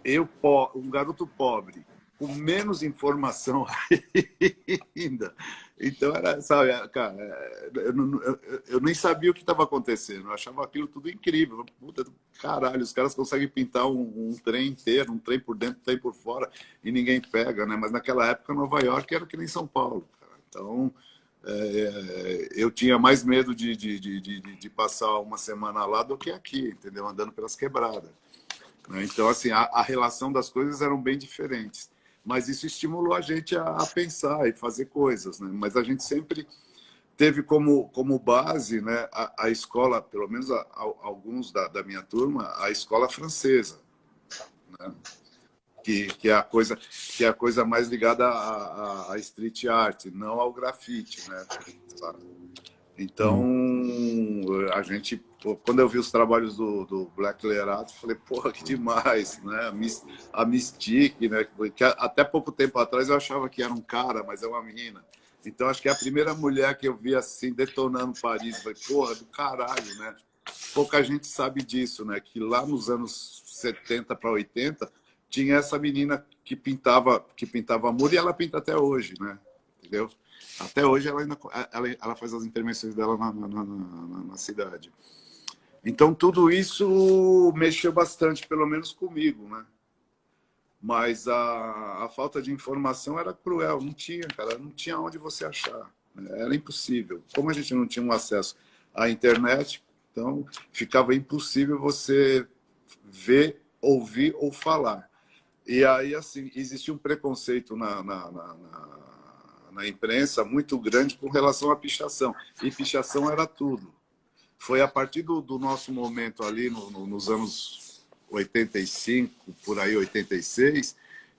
eu, um garoto pobre, com menos informação ainda. Então, era, sabe, cara, eu, eu, eu nem sabia o que estava acontecendo. Eu achava aquilo tudo incrível. Puta, caralho, os caras conseguem pintar um, um, trem inteiro, um trem por dentro, um trem por fora, e ninguém pega, né? Mas naquela época, Nova York era que nem São Paulo. Então, é, eu tinha mais medo de, de, de, de, de passar uma semana lá do que aqui, entendeu? Andando pelas quebradas. Né? Então, assim, a, a, relação das coisas eram bem diferentes. Mas isso estimulou a gente a, a pensar e fazer coisas, né? Mas a gente sempre teve como, como base né, a, a escola, pelo menos a, alguns da, da minha turma, a escola francesa. Né? Que, que, é a coisa, que é a coisa mais ligada à, à street art, não ao grafite, né? Então, a gente, quando eu vi os trabalhos do, do Black Lerato, falei, porra, que demais, né? A Mystique, né? Que até pouco tempo atrás eu achava que era um cara, mas é uma menina. Então, acho que é a primeira mulher que eu vi assim, detonando Paris. Falei, porra, do caralho, né? Pouca gente sabe disso, né? Que lá nos anos 70 para 80, tinha essa menina que pintava, que pintava muro e ela pinta até hoje, né? Entendeu? Até hoje ela ainda ela, ela faz as intervenções dela na, na, na, na, cidade. Então tudo isso mexeu bastante, pelo menos comigo, né? Mas a, a falta de informação era cruel, não tinha, cara, não tinha onde você achar. Né? Era impossível. Como a gente não tinha um acesso à internet, então ficava impossível você ver, ouvir ou falar. E aí, assim, existia um preconceito na, na, na, na, imprensa muito grande com relação à pichação. E pichação era tudo. Foi a partir do, do nosso momento ali, no, no, nos anos 85, por aí, 86,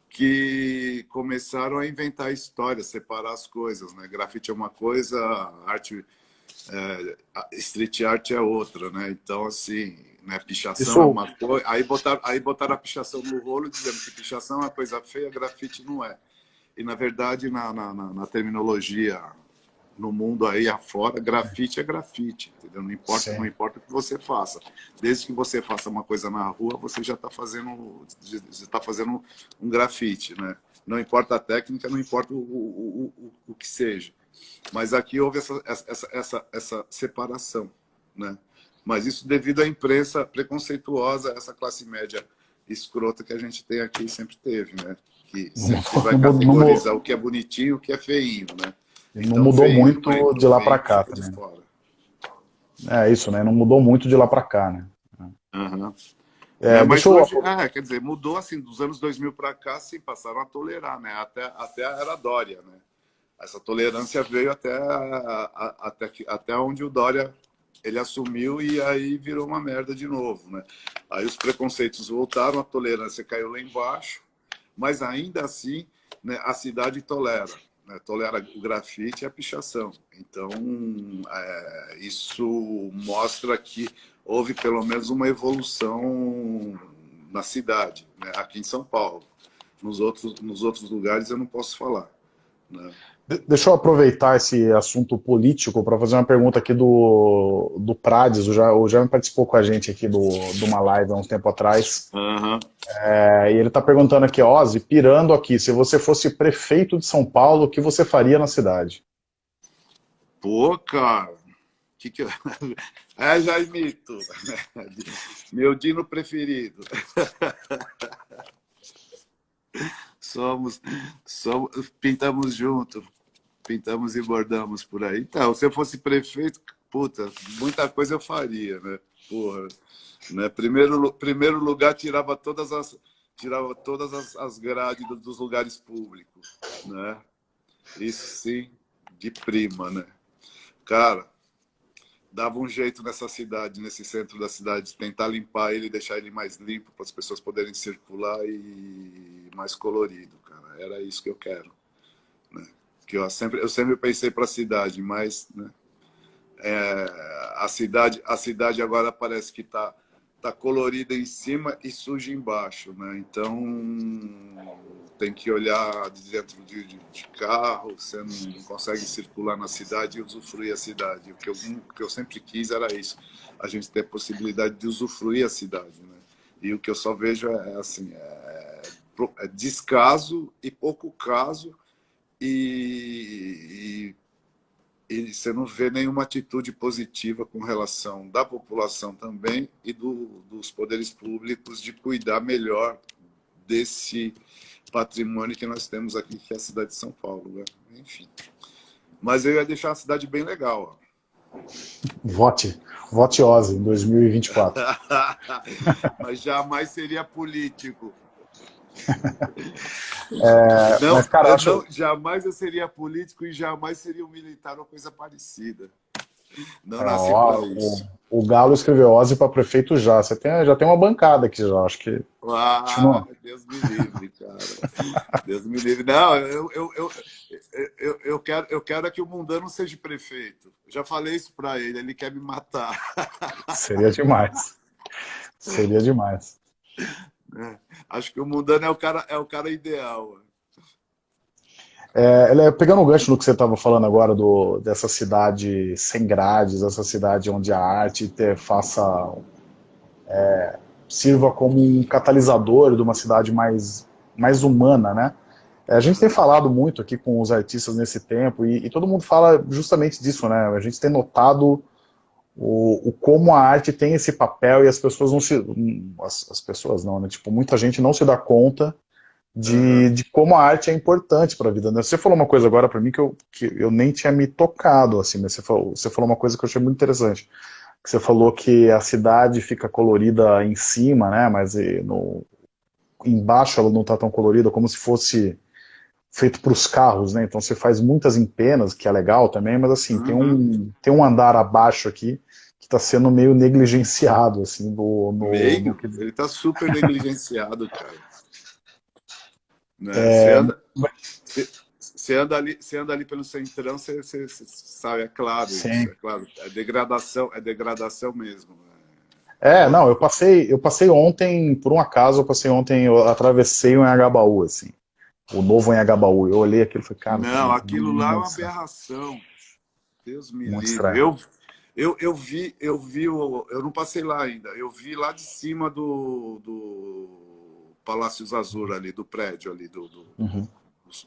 que começaram a inventar histórias, separar as coisas. Né? Grafite é uma coisa, arte, é, street art é outra. Né? Então, assim, né? Pichação Isso... é uma coisa. Aí botaram, aí botaram a pichação no rolo, dizendo que pichação é uma coisa feia, grafite não é. E, na verdade, na, na, na terminologia no mundo aí afora, grafite é grafite, entendeu? Não importa, não importa o que você faça. Desde que você faça uma coisa na rua, você já está fazendo, tá fazendo um grafite, né? Não importa a técnica, não importa o, o, o, o que seja. Mas aqui houve essa, essa, essa, essa separação, né? Mas isso devido à imprensa preconceituosa, essa classe média escrota que a gente tem aqui sempre teve, né? Que sempre vai categorizar o que é bonitinho e o que é feinho, né? Então, não mudou muito de lá para cá também. É isso, né? Não mudou muito de lá para cá, né? Uhum. É, é, mas hoje, eu... é, quer dizer, mudou assim, dos anos 2000 para cá, sim, passaram a tolerar, né? Até, até a era Dória, né? Essa tolerância veio até, a, a, até, até onde o Dória ele assumiu e aí virou uma merda de novo, né? Aí os preconceitos voltaram, a tolerância caiu lá embaixo, mas ainda assim né, a cidade tolera né, tolera o grafite e a pichação. Então, é, isso mostra que houve pelo menos uma evolução na cidade, né, aqui em São Paulo. Nos outros, nos outros lugares eu não posso falar. Né? Deixa eu aproveitar esse assunto político para fazer uma pergunta aqui do, do Prades, o, Jaime participou com a gente aqui do, de uma live há um tempo atrás, uhum. é, e ele está perguntando aqui, Ozzy, pirando aqui, se você fosse prefeito de São Paulo, o que você faria na cidade? Pô, cara, que que eu... É, Jaimito, meu dino preferido. somos, somos, pintamos junto, pintamos e bordamos por aí. Então, se eu fosse prefeito, puta, muita coisa eu faria, né? Porra, né? Primeiro, primeiro lugar, tirava todas as, tirava todas as, as grades dos lugares públicos, né? Isso sim, de prima, né? Cara, dava um jeito nessa cidade, nesse centro da cidade, tentar limpar ele, deixar ele mais limpo para as pessoas poderem circular e mais colorido, cara. Era isso que eu quero? Que eu sempre eu sempre pensei para a cidade, mas né? É, a cidade a cidade agora parece que está tá colorida em cima e suja embaixo, né? Então tem que olhar de dentro de, de, de carro, você não, não, consegue circular na cidade e usufruir a cidade. O que, eu, o que eu sempre quis era isso, a gente ter a possibilidade de usufruir a cidade. Né? E o que eu só vejo é, assim, é, é descaso e pouco caso e, e, e, você não vê nenhuma atitude positiva com relação da população também e do, dos poderes públicos de cuidar melhor desse patrimônio que nós temos aqui, que é a cidade de São Paulo. Né? Enfim. Mas eu ia deixar a cidade bem legal. Ó. Vote. Vote Ozzy em 2024. mas jamais seria político. É, não, mas, cara, eu acho... não, jamais eu seria político e jamais seria um militar ou coisa parecida. Não ah, nasci ó, pra isso. O, o Galo escreveu Ozzy para prefeito já. Você tem, já tem uma bancada aqui já, acho que. Ah, Deus me livre, cara. Deus me livre. Não, eu, eu, eu, eu, eu, quero, eu quero que o Mundano seja prefeito. Já falei isso para ele, ele quer me matar. Seria demais. Seria demais. É, acho que o Mundano é o cara, é o cara ideal. É, pegando o gancho no que você estava falando agora, do, dessa cidade sem grades, essa cidade onde a arte ter, faça, é, sirva como um catalisador de uma cidade mais, mais humana, né? É, a gente tem falado muito aqui com os artistas nesse tempo, e, e todo mundo fala justamente disso, né? A gente tem notado o, o, como a arte tem esse papel e as pessoas não se... As, as pessoas não, né? Tipo, muita gente não se dá conta de, de como a arte é importante para a vida. Né? Você falou uma coisa agora para mim que eu, que eu nem tinha me tocado, assim, mas você falou, você falou uma coisa que eu achei muito interessante. Que você falou que a cidade fica colorida em cima, né, mas no, embaixo ela não está tão colorida, como se fosse feito para os carros, né? Então você faz muitas empenas, que é legal também, mas assim, uhum. tem, um, tem um andar abaixo aqui que está sendo meio negligenciado, assim, no... no meio? No... Ele está super negligenciado, cara. Né? É... Você, anda, você, anda ali, você anda ali pelo centrão, você, você, você sabe, é claro, isso, é claro. É degradação, é degradação mesmo. Né? É, não, eu passei, eu passei ontem, por um acaso, eu passei ontem, eu atravessei o Anhangabaú, assim. O novo Anhangabaú. Eu olhei aquilo e falei, cara... Não, aquilo lá é uma aberração. Deus me Muito livre. Eu, eu, eu vi, eu vi, o, eu não passei lá ainda, eu vi lá de cima do, do Palácio Azul ali, do prédio ali, do, do, uhum.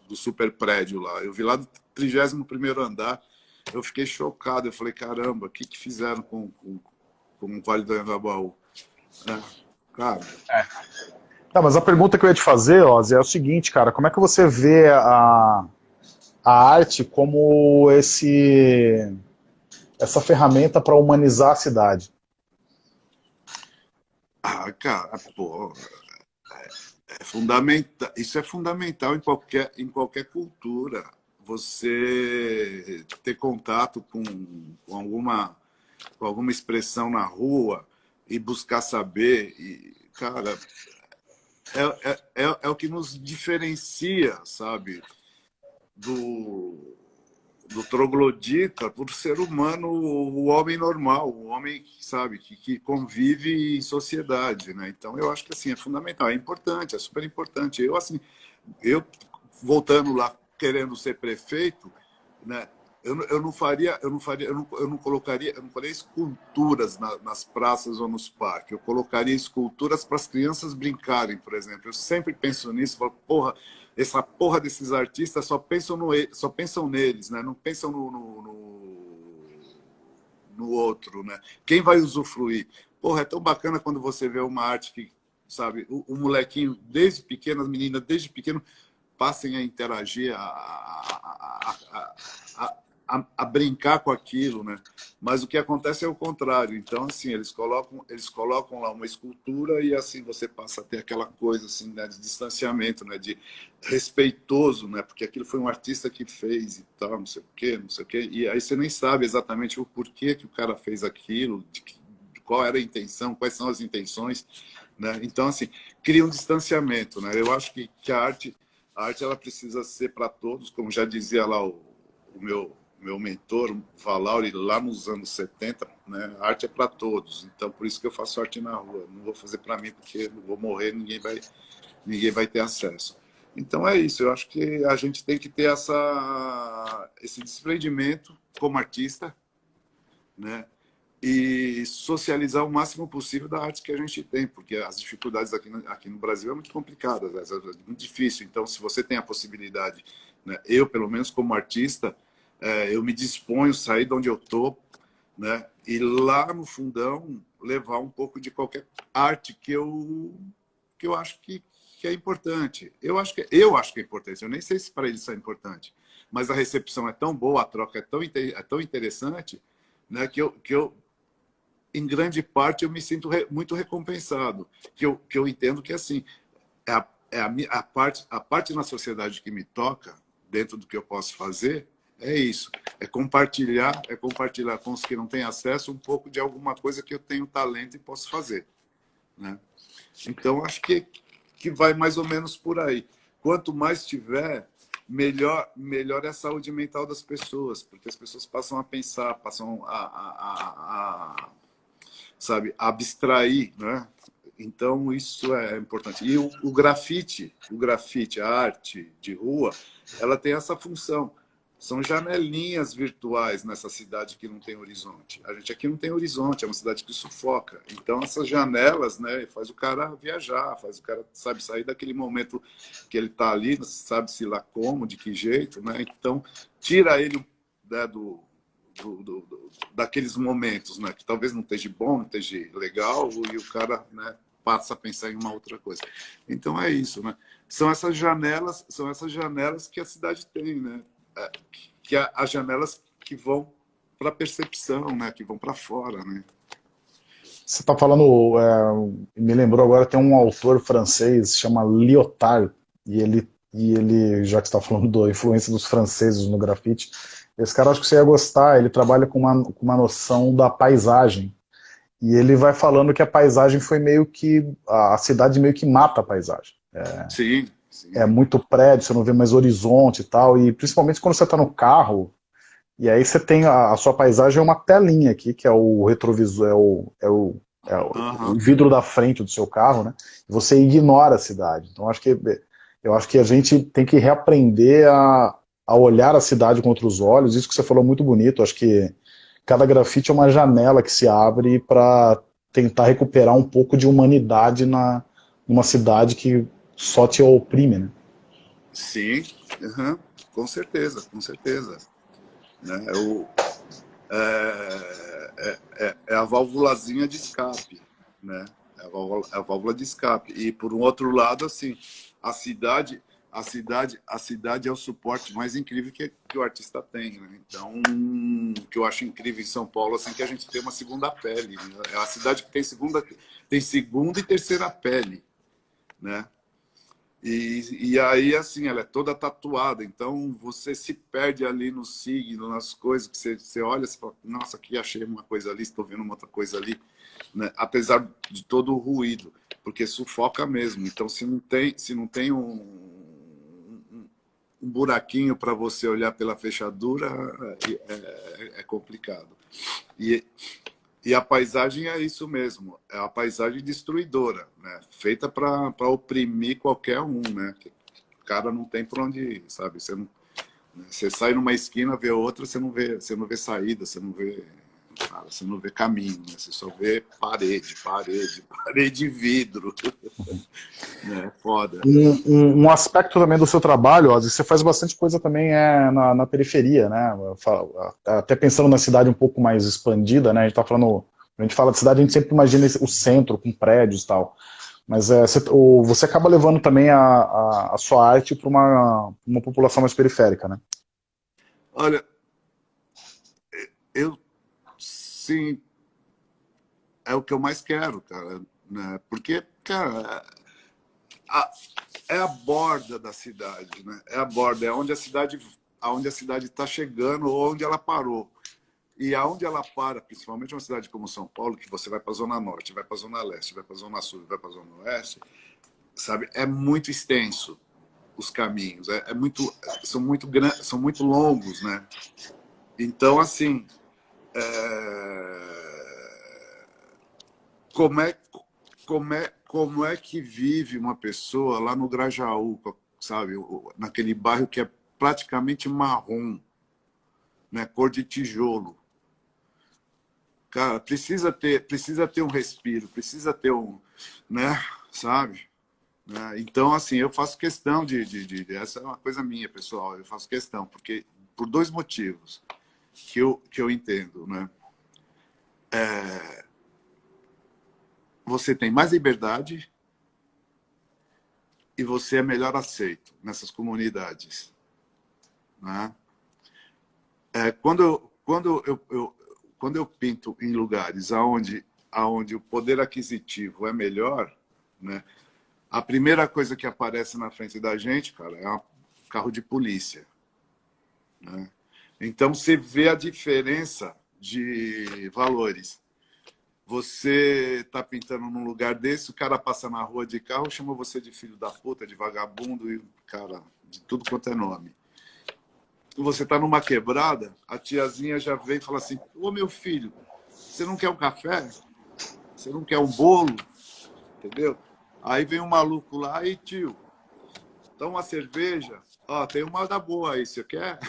do, super prédio lá. Eu vi lá do 31º andar, eu fiquei chocado, eu falei, caramba, o que, que fizeram com, com, com o Vale do Anhangabaú? É, cara... É. Tá, mas a pergunta que eu ia te fazer, Ozzy, é o seguinte, cara, como é que você vê a, a arte como esse essa ferramenta para humanizar a cidade? Ah, cara, pô, é, é fundamental. Isso é fundamental em qualquer em qualquer cultura. Você ter contato com, com alguma com alguma expressão na rua e buscar saber, e, cara, é, é, é, é o que nos diferencia, sabe, do, do troglodita por ser humano, o homem normal, o homem, sabe, que, que convive em sociedade, né? Então, eu acho que, assim, é fundamental, é importante, é super importante. Eu, assim, eu, voltando lá, querendo ser prefeito, né? Eu, eu não faria, eu não faria, eu não, eu não colocaria, eu não faria esculturas na, nas praças ou nos parques. Eu colocaria esculturas para as crianças brincarem, por exemplo. Eu sempre penso nisso, falo, porra, essa porra desses artistas só pensam, no, só pensam neles, né? não pensam no, no, no, no outro. Né? Quem vai usufruir? Porra, é tão bacana quando você vê uma arte que, sabe, o, o molequinho, desde pequeno, as meninas, desde pequeno, passem a interagir, a, a, a, a, a, brincar com aquilo, né? Mas o que acontece é o contrário. Então, assim, eles colocam, eles colocam lá uma escultura e assim você passa a ter aquela coisa assim, né, de distanciamento, né, de respeitoso, né? Porque aquilo foi um artista que fez e tal, não sei o quê, não sei o quê. E aí você nem sabe exatamente o porquê que o cara fez aquilo, de, de qual era a intenção, quais são as intenções, né? Então, assim, cria um distanciamento, né? Eu acho que, que a arte, a arte ela precisa ser para todos, como já dizia lá o, o meu meu mentor, Valauri, lá nos anos 70, né? Arte é para todos. Então, por isso que eu faço arte na rua. Não vou fazer para mim, porque não vou morrer, ninguém vai, ninguém vai ter acesso. Então, é isso. Eu acho que a gente tem que ter essa, esse desprendimento como artista, né? E socializar o máximo possível da arte que a gente tem, porque as dificuldades aqui no, aqui no Brasil é muito complicadas, é muito difícil. Então, se você tem a possibilidade, né? eu, pelo menos como artista, é, eu me disponho a sair de onde eu estou, né? E lá no fundão levar um pouco de qualquer arte que eu que eu acho que, que é importante. Eu acho que eu acho que é importante. Eu nem sei se para eles é importante, mas a recepção é tão boa, a troca é tão é tão interessante, né? Que eu que eu em grande parte eu me sinto re, muito recompensado. Que eu que eu entendo que assim é a, é a, a parte a parte na sociedade que me toca dentro do que eu posso fazer é isso. É compartilhar, é compartilhar com os que não têm acesso um pouco de alguma coisa que eu tenho talento e posso fazer. Né? Então, acho que, que vai mais ou menos por aí. Quanto mais tiver, melhor, melhor é a saúde mental das pessoas, porque as pessoas passam a pensar, passam a, a, a, a sabe, abstrair, né? Então, isso é importante. E o, o grafite, o grafite, a arte de rua, ela tem essa função são janelinhas virtuais nessa cidade que não tem horizonte. A gente aqui não tem horizonte, é uma cidade que sufoca. Então, essas janelas né, faz o cara viajar, faz o cara sabe, sair daquele momento que ele está ali, sabe-se lá como, de que jeito. Né? Então, tira ele né, do, do, do, do, daqueles momentos né, que talvez não esteja bom, não esteja legal, e o cara né, passa a pensar em uma outra coisa. Então, é isso. Né? São essas janelas, são essas janelas que a cidade tem, né? Que as janelas que vão para a percepção, né? que vão para fora. Né? Você está falando, é, me lembrou agora, tem um autor francês, chama Lyotard, e ele, e ele já que está falando da influência dos franceses no grafite, esse cara acho que você ia gostar, ele trabalha com uma, com uma noção da paisagem, e ele vai falando que a paisagem foi meio que, a cidade meio que mata a paisagem. É, Sim. É muito prédio, você não vê mais horizonte e tal, e principalmente quando você está no carro, e aí você tem a, a, sua paisagem é uma telinha aqui, que é o retrovisor, é o, é o, é o, uhum. o vidro da frente do seu carro, né? E você ignora a cidade. Então acho que eu acho que a gente tem que reaprender a, a olhar a cidade com outros olhos, isso que você falou muito bonito, acho que cada grafite é uma janela que se abre para tentar recuperar um pouco de humanidade na, numa cidade que só te oprime, né? Sim, uhum, com certeza, com certeza. Né? Eu, é, é, é, é, a válvulazinha de escape, né? É a válvula, é a válvula de escape. E por um outro lado, assim, a cidade, a cidade, a cidade é o suporte mais incrível que, que o artista tem, né? Então, o que eu acho incrível em São Paulo, assim, que a gente tem uma segunda pele. Né? É a cidade que tem segunda, tem segunda e terceira pele, né? E, e aí, assim, ela é toda tatuada, então você se perde ali no signo, nas coisas que você, você olha e fala, nossa, aqui achei uma coisa ali, estou vendo uma outra coisa ali, né? apesar de todo o ruído, porque sufoca mesmo. Então, se não tem, se não tem um, um, um buraquinho para você olhar pela fechadura, é, é, é complicado. E, e a paisagem é isso mesmo, é a paisagem destruidora, né? feita para oprimir qualquer um. Né? O cara não tem por onde ir, sabe? Você, não, né? você sai numa esquina, vê outra, você não vê, você não vê saída, você não vê, cara, você não vê caminho, né? você só vê parede, parede, parede de vidro. é foda. Um, um, um, aspecto também do seu trabalho, Ozzy, você faz bastante coisa também é, na, na periferia, né? Até pensando na cidade um pouco mais expandida, né? A gente tá falando, a gente fala de cidade, a gente sempre imagina o centro com prédios e tal. Mas é, você, o, você acaba levando também a, a, a sua arte para uma, uma população mais periférica, né? Olha, eu sim, é o que eu mais quero, cara. Né? Porque, cara, a, é a borda da cidade, né? É a borda, é onde a cidade aonde a cidade está chegando ou onde ela parou. E aonde ela para, principalmente uma cidade como São Paulo, que você vai para a Zona Norte, vai para a Zona Leste, vai para a Zona Sul, vai para a Zona Oeste, sabe? É muito extenso os caminhos, é, é muito, são muito são muito longos, né? Então, assim, é... como é como é como é que vive uma pessoa lá no Grajaú, sabe? Naquele bairro que é praticamente marrom, né? cor de tijolo. Cara, precisa ter, precisa ter um respiro, precisa ter um, né? Sabe? Né? Então, assim, eu faço questão de, de, de, Essa é uma coisa minha, pessoal. Eu faço questão, porque por dois motivos que eu, que eu entendo, né? É, você tem mais liberdade e você é melhor aceito nessas comunidades. Né? É, quando eu, quando eu, eu, quando eu pinto em lugares onde, onde o poder aquisitivo é melhor, né, a primeira coisa que aparece na frente da gente, cara, é um carro de polícia. Né? Então, você vê a diferença de valores. Você tá pintando num lugar desse, o cara passa na rua de carro, chama você de filho da puta, de vagabundo e, cara, de tudo quanto é nome. Você tá numa quebrada, a tiazinha já vem e fala assim, ô meu filho, você não quer um café? Você não quer um bolo? Entendeu? Aí vem um maluco lá, e tio, dá uma cerveja? Ó, tem uma da boa aí, você quer?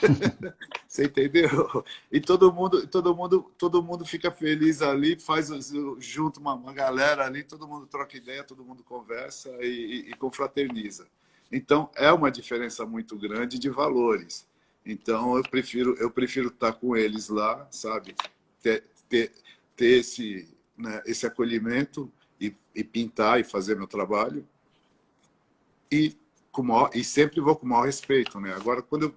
Você entendeu? E todo mundo, todo mundo, todo mundo fica feliz ali, faz junto uma, uma galera ali, todo mundo troca ideia, todo mundo conversa e, e, e confraterniza. Então é uma diferença muito grande de valores. Então eu prefiro eu prefiro estar com eles lá, sabe? Ter, ter, ter esse né, esse acolhimento e, e pintar e fazer meu trabalho e com maior, e sempre vou com o maior respeito, né? Agora quando eu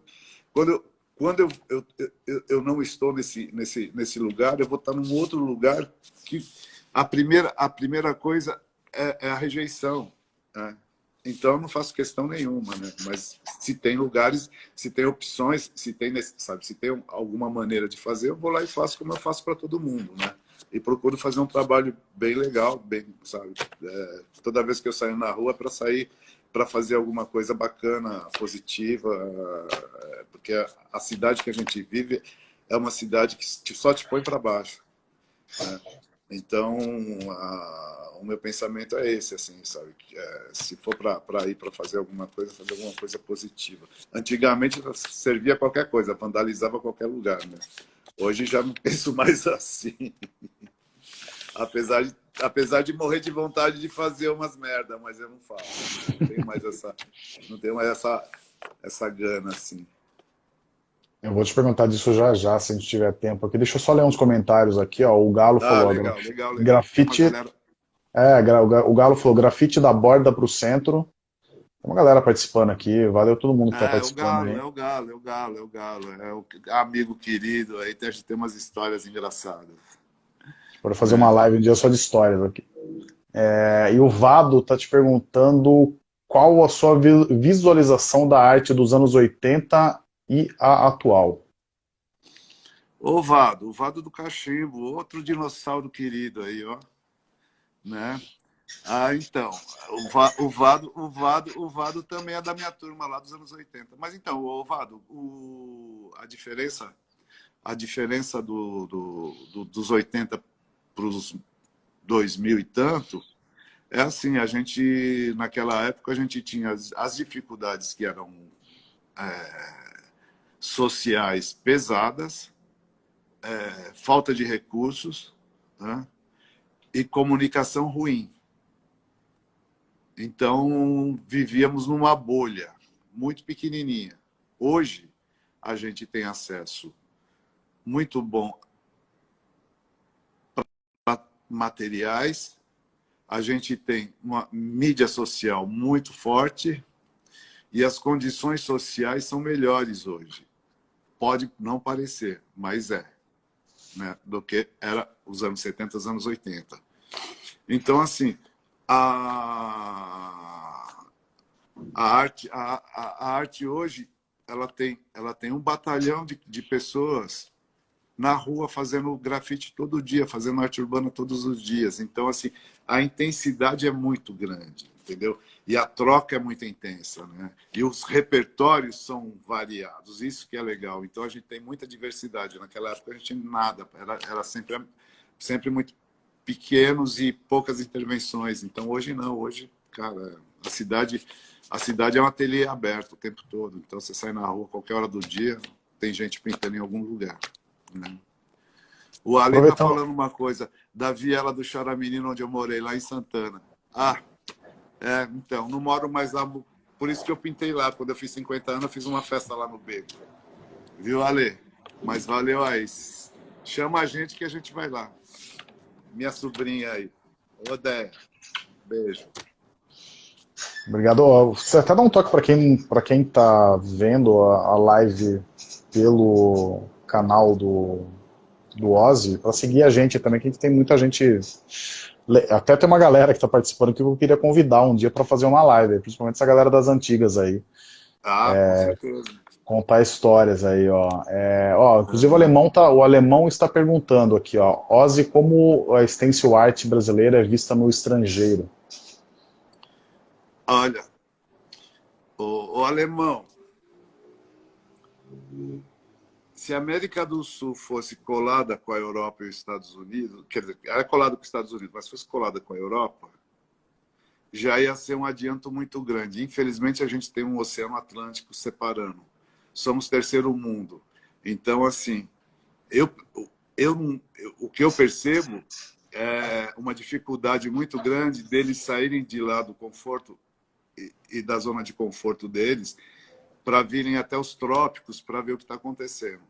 quando eu, quando eu, eu, eu, eu, não estou nesse, nesse, nesse lugar, eu vou estar num outro lugar que a primeira, a primeira coisa é, é a rejeição. Né? Então, eu não faço questão nenhuma, né? Mas se tem lugares, se tem opções, se tem, sabe, se tem alguma maneira de fazer, eu vou lá e faço como eu faço para todo mundo, né? E procuro fazer um trabalho bem legal, bem, sabe? É, toda vez que eu saio na rua, é para sair para fazer alguma coisa bacana, positiva, é, porque a cidade que a gente vive é uma cidade que só te põe para baixo. Né? Então, a, o meu pensamento é esse, assim, sabe? É, se for para ir para fazer alguma coisa, fazer alguma coisa positiva. Antigamente servia qualquer coisa, vandalizava qualquer lugar, né? Hoje já não penso mais assim. apesar, de, apesar de morrer de vontade de fazer umas merda, mas eu não faço. Não tenho mais essa, não tenho mais essa, essa gana, assim. Eu vou te perguntar disso já já, se a gente tiver tempo aqui. Deixa eu só ler uns comentários aqui, ó. O Galo ah, falou... Legal, legal, legal. Grafite... É, o Galo falou grafite da borda para o centro. Tem uma galera participando aqui, valeu todo mundo que está é, participando. É o, Galo, aí. é o Galo, é o Galo, é o Galo, é o amigo querido, aí a gente tem umas histórias engraçadas. Para fazer uma live um dia só de histórias aqui. É, e o Vado está te perguntando qual a sua visualização da arte dos anos 80 e a atual? O Vado, o Vado do Cachimbo, outro dinossauro querido aí, ó. Né? Ah, então, o, Va, o, Vado, o, Vado, o Vado também é da minha turma lá dos anos 80. Mas então, o Vado, o, a diferença, a diferença do, do, do dos 80 para os 2000 e tanto, é assim, a gente, naquela época, a gente tinha as, as dificuldades que eram é, sociais pesadas, é, falta de recursos né? e comunicação ruim. Então, vivíamos numa bolha muito pequenininha. Hoje, a gente tem acesso muito bom materiais, a gente tem uma mídia social muito forte e as condições sociais são melhores hoje pode não parecer, mas é, né? do que era os anos 70, os anos 80. Então, assim, a, a, arte, a, a, a arte hoje ela tem, ela tem um batalhão de, de pessoas na rua fazendo grafite todo dia, fazendo arte urbana todos os dias. Então, assim, a intensidade é muito grande entendeu? E a troca é muito intensa, né? E os repertórios são variados, isso que é legal. Então a gente tem muita diversidade. Naquela época a gente nada, era, era sempre, sempre muito pequenos e poucas intervenções. Então hoje não, hoje, cara, a cidade, a cidade é um ateliê aberto o tempo todo. Então você sai na rua qualquer hora do dia, tem gente pintando em algum lugar. Né? O Ale está falando uma coisa da viela do Charamenino, onde eu morei, lá em Santana. Ah, é, então, não moro mais lá. Por isso que eu pintei lá. Quando eu fiz 50 anos, eu fiz uma festa lá no beco. Viu, Ale? Mas valeu aí. Chama a gente que a gente vai lá. Minha sobrinha aí. Odeia. Beijo. Obrigado. Você até dá um toque para quem para quem está vendo a, a, live pelo canal do, do Ozzy, para seguir a gente também, que tem muita gente até tem uma galera que está participando que eu queria convidar um dia para fazer uma live, principalmente essa galera das antigas aí. Ah, é, com certeza. Contar histórias aí, ó. É, ó inclusive o alemão, tá, o alemão está perguntando aqui, ó. Ozzy, como a stencil art brasileira é vista no estrangeiro? Olha, o, o alemão, se a América do Sul fosse colada com a Europa e os Estados Unidos, quer dizer, era colada com os Estados Unidos, mas fosse colada com a Europa, já ia ser um adianto muito grande. Infelizmente, a gente tem um oceano Atlântico separando. Somos terceiro mundo. Então, assim, eu, eu, eu, o que eu percebo é uma dificuldade muito grande deles saírem de lá do conforto e, e da zona de conforto deles para virem até os trópicos para ver o que está acontecendo.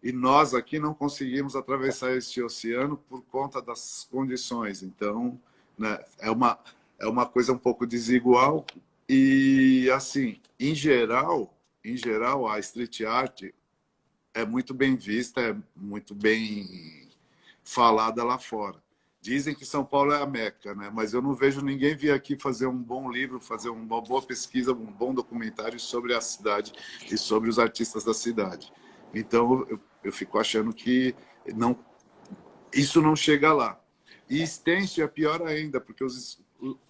E nós aqui não conseguimos atravessar esse oceano por conta das condições. Então, né, é, uma, é uma coisa um pouco desigual. E, assim, em geral, em geral, a street art é muito bem vista, é muito bem falada lá fora. Dizem que São Paulo é a Meca, né? mas eu não vejo ninguém vir aqui fazer um bom livro, fazer uma boa pesquisa, um bom documentário sobre a cidade e sobre os artistas da cidade. Então, eu, eu fico achando que não, isso não chega lá. E extenso é pior ainda, porque os,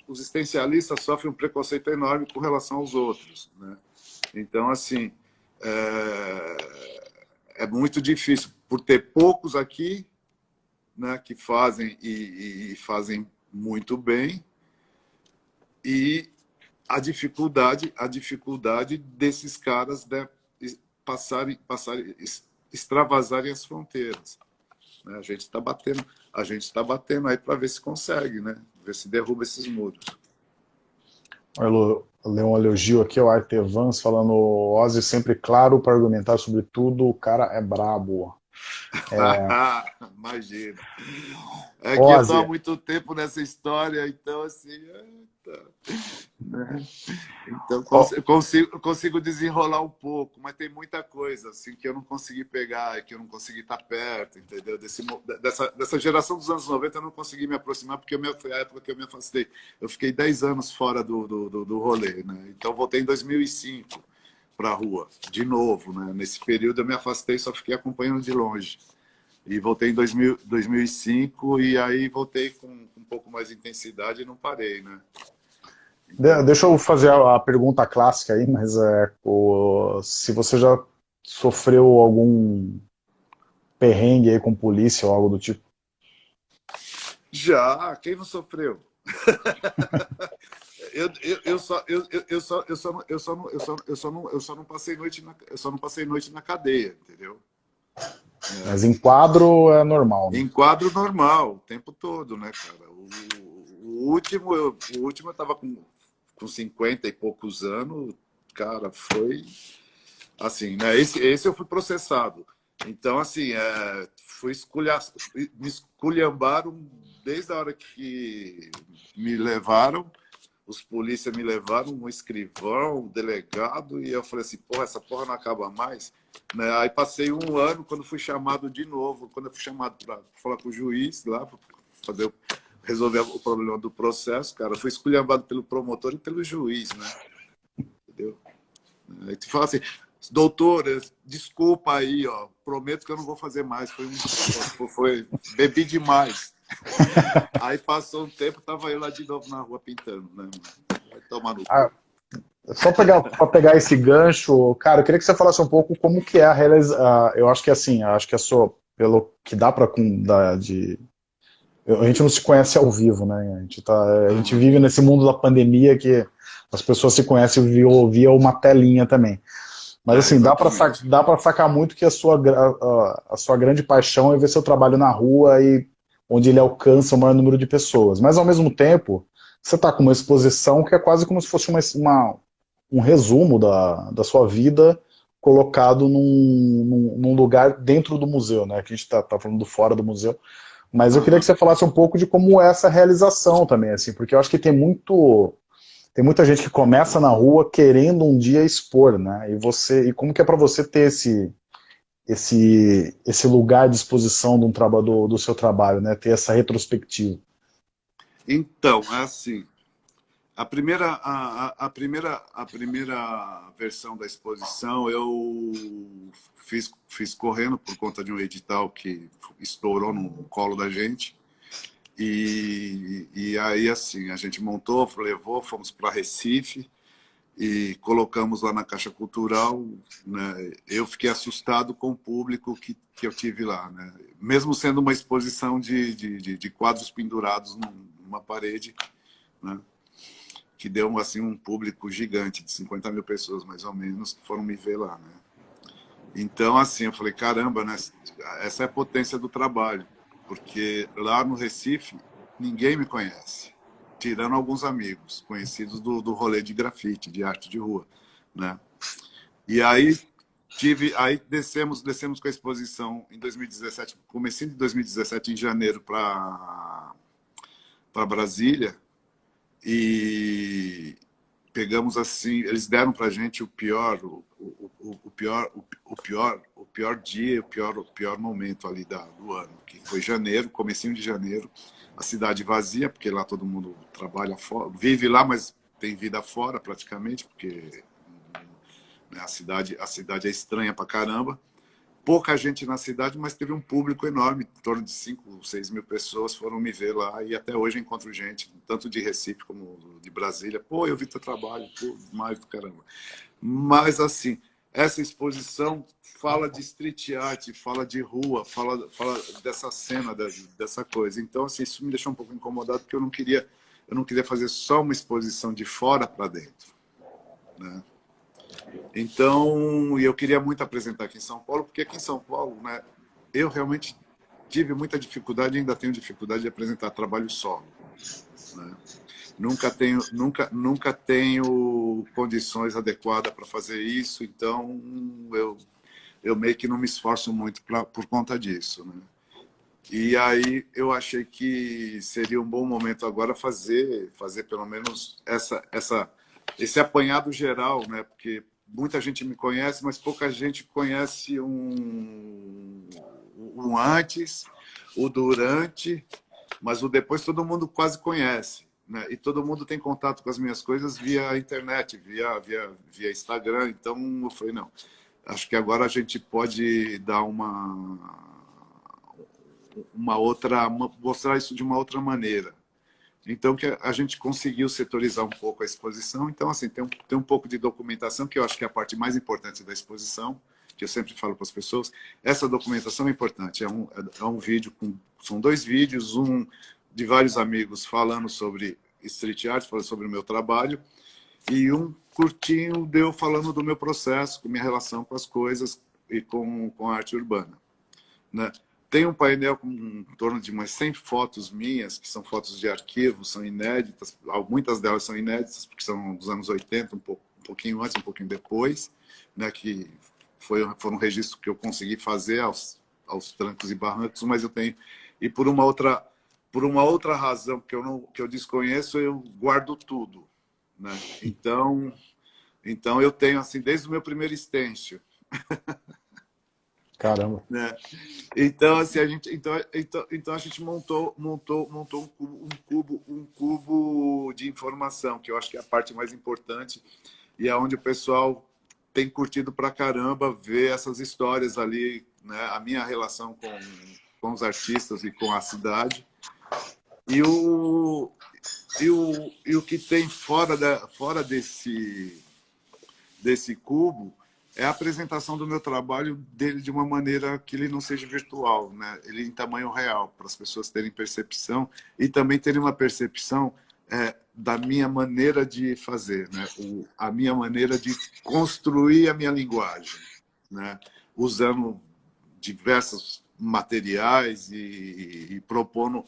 os existencialistas sofrem um preconceito enorme com relação aos outros. Né? Então, assim, é, é muito difícil, por ter poucos aqui, né, que fazem e, e fazem muito bem, e a dificuldade, a dificuldade desses caras de passarem, passarem, extravasarem as fronteiras. Né? A gente está batendo, a gente está batendo aí para ver se consegue, né? Ver se derruba esses muros. Ler um elogio aqui ao Artevans falando Ozzy sempre claro para argumentar sobre tudo, o cara é brabo. É... Imagina. É que eu estou há muito tempo nessa história, então assim... Né? Então, eu consigo, consigo desenrolar um pouco, mas tem muita coisa assim que eu não consegui pegar, que eu não consegui estar perto, entendeu? Desse, dessa, dessa geração dos anos 90 eu não consegui me aproximar, porque foi a época que eu me afastei. Eu fiquei 10 anos fora do, do, do, do rolê, né? Então, voltei em 2005 para a rua, de novo, né? Nesse período eu me afastei, só fiquei acompanhando de longe. E voltei em 2000, 2005 e aí voltei com um pouco mais de intensidade e não parei, né? Deixa eu fazer a pergunta clássica aí, mas é, o, se você já sofreu algum perrengue aí com polícia ou algo do tipo? Já, quem não sofreu? eu, eu, eu, só, eu, eu, só, eu, só, eu, só, eu, só, eu, só não, eu só não passei noite na, eu só não passei noite na cadeia, entendeu? É. Mas em quadro é normal. Né? Em quadro normal, o tempo todo, né, cara? O, o último, eu, o último eu tava com com 50 e poucos anos, cara, foi assim, né? Esse, esse eu fui processado. Então, assim, é, fui esculhar, me esculhambaram desde a hora que me levaram, os polícias me levaram, um escrivão, um delegado, e eu falei assim, porra, essa porra não acaba mais. Né? Aí passei um ano, quando fui chamado de novo, quando eu fui chamado para falar com o juiz lá, fazer resolver o problema do processo, cara, foi esculhambado pelo promotor e pelo juiz, né? Entendeu? Aí tu fala assim, doutor, desculpa aí, ó, prometo que eu não vou fazer mais, foi, um, foi bebi demais. Aí passou um tempo, tava eu lá de novo na rua pintando, né? Vai tomar no ah, Só pegar, para pegar esse gancho, cara, eu queria que você falasse um pouco como que é a realização, eu acho que assim, acho que a sua, pelo que dá para de a gente não se conhece ao vivo, né? A gente, tá, a gente vive nesse mundo da pandemia que as pessoas se conhecem via, via uma telinha também. Mas assim, é, dá para sacar, sacar muito que a sua, a, a, sua grande paixão é ver seu trabalho na rua e onde ele alcança o maior número de pessoas. Mas ao mesmo tempo, você está com uma exposição que é quase como se fosse uma, uma um resumo da, da sua vida colocado num, num, lugar dentro do museu, né? Que a gente está tá falando do fora do museu. Mas eu queria que você falasse um pouco de como é essa realização também, assim, porque eu acho que tem muito tem muita gente que começa na rua querendo um dia expor, né? E você e como que é para você ter esse esse esse lugar de exposição do, do seu trabalho, né? Ter essa retrospectiva. Então, é assim, a primeira, a, a, primeira, a primeira versão da exposição eu fiz, fiz correndo por conta de um edital que estourou no colo da gente. E, e aí, assim, a gente montou, levou, fomos para Recife e colocamos lá na Caixa Cultural. Né? Eu fiquei assustado com o público que, que eu tive lá. Né? Mesmo sendo uma exposição de, de, de, quadros pendurados numa parede, né? que deu assim um público gigante de 50 mil pessoas mais ou menos que foram me ver lá, né? Então assim eu falei caramba, né? Essa é a potência do trabalho, porque lá no Recife ninguém me conhece, tirando alguns amigos conhecidos do, do rolê de grafite, de arte de rua, né? E aí tive, aí descemos, descemos com a exposição em 2017, comecei em 2017 em janeiro para para Brasília e pegamos assim, eles deram para gente o pior, o, o, o, pior, o, o, pior, o pior dia, o pior, o pior momento ali da, do ano, que foi janeiro, comecinho de janeiro, a cidade vazia, porque lá todo mundo trabalha fora, vive lá, mas tem vida fora praticamente, porque né, a cidade, a cidade é estranha pra caramba pouca gente na cidade, mas teve um público enorme, em torno de 5, 6 mil pessoas foram me ver lá e até hoje encontro gente, tanto de Recife como de Brasília. Pô, eu vi teu trabalho, pô, mais do caramba. Mas assim, essa exposição fala de street art, fala de rua, fala, fala dessa cena, dessa coisa. Então, assim, isso me deixou um pouco incomodado, porque eu não queria, eu não queria fazer só uma exposição de fora para dentro. Né? Então, eu queria muito apresentar aqui em São Paulo, porque aqui em São Paulo, né, eu realmente tive muita dificuldade, ainda tenho dificuldade de apresentar trabalho solo. Né? Nunca tenho, nunca, nunca tenho condições adequadas para fazer isso, então eu, eu meio que não me esforço muito pra, por conta disso. Né? E aí eu achei que seria um bom momento agora fazer, fazer pelo menos essa, essa, esse apanhado geral, né? porque muita gente me conhece, mas pouca gente conhece um, um antes, o durante, mas o depois todo mundo quase conhece né? e todo mundo tem contato com as minhas coisas via internet, via, via, via Instagram. Então, eu falei, não, acho que agora a gente pode dar uma, uma outra, mostrar isso de uma outra maneira. Então, que a gente conseguiu setorizar um pouco a exposição. Então, assim, tem um, tem um pouco de documentação, que eu acho que é a parte mais importante da exposição, que eu sempre falo para as pessoas. Essa documentação é importante. É um, é um vídeo, com, são dois vídeos, um de vários amigos falando sobre street art, falando sobre o meu trabalho, e um curtinho deu falando do meu processo, com minha relação com as coisas e com, com a arte urbana. Né? Tem um painel com em torno de umas 100 fotos minhas, que são fotos de arquivo, são inéditas, muitas delas são inéditas, porque são dos anos 80, um, pouco, um pouquinho antes, um pouquinho depois, né, que foi, foi um registro que eu consegui fazer aos, aos trancos e barrancos, mas eu tenho... E por uma outra por uma outra razão que eu não que eu desconheço, eu guardo tudo, né? Então, então eu tenho assim desde o meu primeiro estêncil. Caramba. né? Então assim a gente então, então, então a gente montou montou montou um cubo, um cubo um cubo de informação que eu acho que é a parte mais importante e é onde o pessoal tem curtido pra caramba ver essas histórias ali, né? A minha relação com com os artistas e com a cidade e o, e o, e o que tem fora, da, fora desse, desse cubo é a apresentação do meu trabalho dele de uma maneira que ele não seja virtual, né? ele em tamanho real, para as pessoas terem percepção e também terem uma percepção é, da minha maneira de fazer, né? o, a minha maneira de construir a minha linguagem, né? usando diversos materiais e, e propondo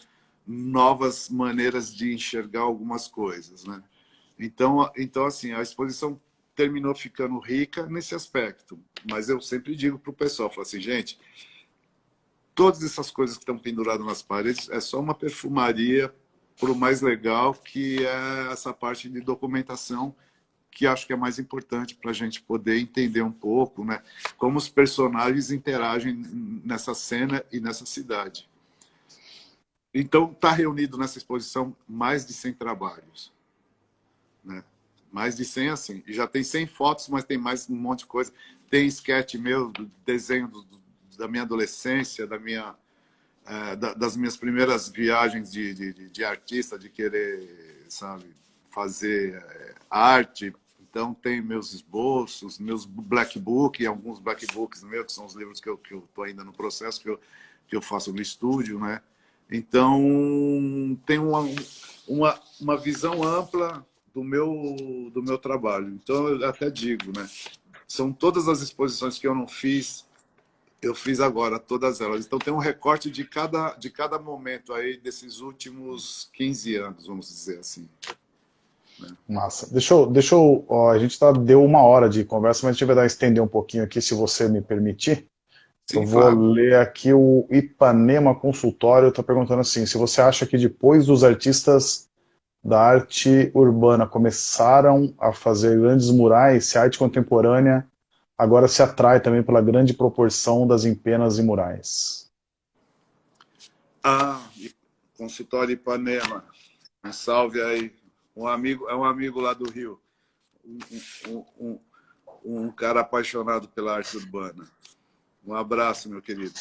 novas maneiras de enxergar algumas coisas, né? Então, então assim, a exposição terminou ficando rica nesse aspecto, mas eu sempre digo para o pessoal, falo assim, gente, todas essas coisas que estão penduradas nas paredes é só uma perfumaria para o mais legal, que é essa parte de documentação, que acho que é mais importante para a gente poder entender um pouco né, como os personagens interagem nessa cena e nessa cidade. Então, está reunido nessa exposição mais de 100 trabalhos. Né? Mais de 100, assim. E já tem 100 fotos, mas tem mais um monte de coisa. Tem sketch meu, desenho do, da minha adolescência, da minha, é, da, das minhas primeiras viagens de, de, de, artista, de querer, sabe, fazer é, arte. Então, tem meus esboços, meus black book, alguns black books meus, que são os livros que eu estou ainda no processo, que eu, que eu faço no estúdio, né? Então, tem uma, uma, uma visão ampla do meu, do meu trabalho. Então, eu até digo, né? São todas as exposições que eu não fiz, eu fiz agora, todas elas. Então, tem um recorte de cada, de cada momento aí desses últimos 15 anos, vamos dizer assim. Né? Massa. Deixa eu... Deixa eu ó, a gente tá, deu uma hora de conversa, mas a gente vai dar, estender um pouquinho aqui, se você me permitir. Sim, eu vou claro. ler aqui o Ipanema Consultório, está perguntando assim, se você acha que depois dos artistas da arte urbana começaram a fazer grandes murais, se a arte contemporânea agora se atrai também pela grande proporção das empenas e murais. Ah, consultório Ipanema, um salve aí, um amigo, é um amigo lá do Rio, um, um, um, um cara apaixonado pela arte urbana. Um abraço, meu querido.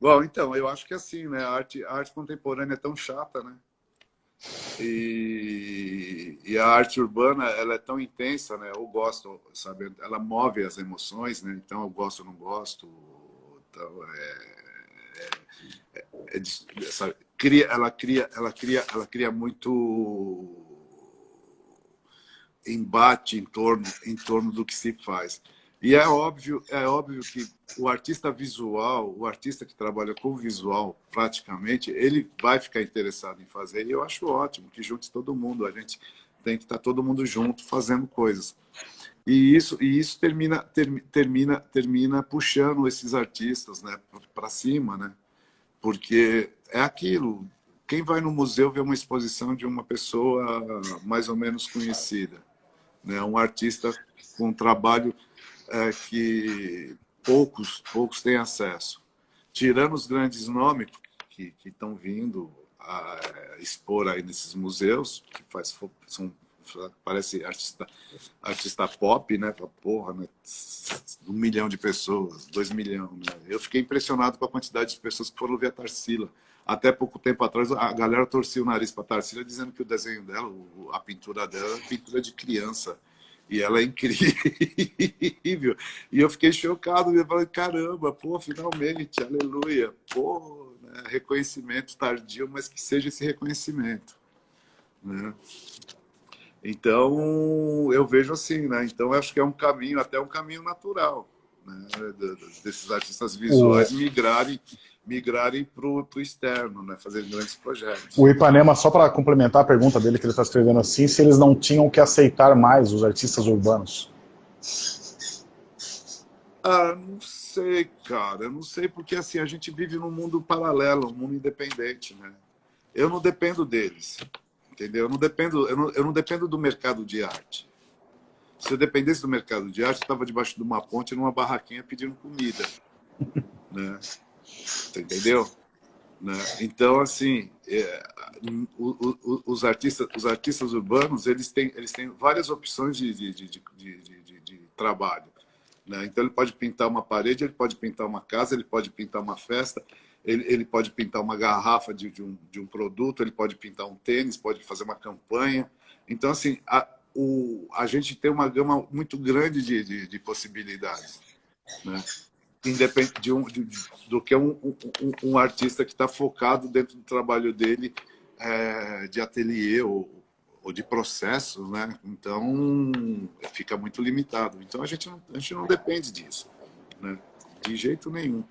Bom, então, eu acho que assim, né? A arte, a arte contemporânea é tão chata, né? E, e, a arte urbana, ela é tão intensa, né? Eu gosto, sabe? Ela move as emoções, né? Então eu gosto não gosto. Então, é, é, é, é cria, ela cria, ela cria, ela cria muito embate em torno, em torno do que se faz. E é óbvio, é óbvio que o artista visual, o artista que trabalha com visual, praticamente, ele vai ficar interessado em fazer. E eu acho ótimo que junte todo mundo. A gente tem que estar todo mundo junto fazendo coisas. E isso, e isso termina, ter, termina, termina puxando esses artistas né, para cima, né? Porque é aquilo. Quem vai no museu vê uma exposição de uma pessoa mais ou menos conhecida, né? Um artista com trabalho é, que poucos, poucos têm acesso. Tirando os grandes nomes que estão vindo a expor aí nesses museus, que faz, são, parece artista, artista pop, né? Porra, né? Um milhão de pessoas, dois milhões. Né? Eu fiquei impressionado com a quantidade de pessoas que foram ver a Tarsila. Até pouco tempo atrás, a galera torcia o nariz para a Tarsila, dizendo que o desenho dela, a pintura dela, é pintura de criança. E ela é incrível. E eu fiquei chocado. Eu falei, caramba, pô, finalmente, aleluia. Pô, né? reconhecimento tardio, mas que seja esse reconhecimento. Né? Então, eu vejo assim, né? Então, acho que é um caminho, até um caminho natural, né? desses artistas visuais migrarem migrarem para o externo, né? fazer grandes projetos. O Ipanema, só para complementar a pergunta dele, que ele está escrevendo assim, se eles não tinham que aceitar mais os artistas urbanos? Ah, não sei, cara. Eu não sei, porque assim, a gente vive num mundo paralelo, um mundo independente, né? Eu não dependo deles, entendeu? Eu não dependo, eu não, eu não dependo do mercado de arte. Se eu dependesse do mercado de arte, eu estava debaixo de uma ponte, numa barraquinha, pedindo comida, né? Você entendeu? Né? Então, assim, é, o, o, os, artistas, os artistas urbanos, eles têm, eles têm várias opções de, de, de, de, de trabalho. Né? Então, ele pode pintar uma parede, ele pode pintar uma casa, ele pode pintar uma festa, ele, ele pode pintar uma garrafa de, um, de um produto, ele pode pintar um tênis, pode fazer uma campanha. Então, assim, a, o, a gente tem uma gama muito grande de, de, de possibilidades. Né? Independente de um, de, do que um, um, um artista que está focado dentro do trabalho dele é, de ateliê ou, ou de processo, né? Então, fica muito limitado. Então, a gente não, a gente não depende disso, né? De jeito nenhum.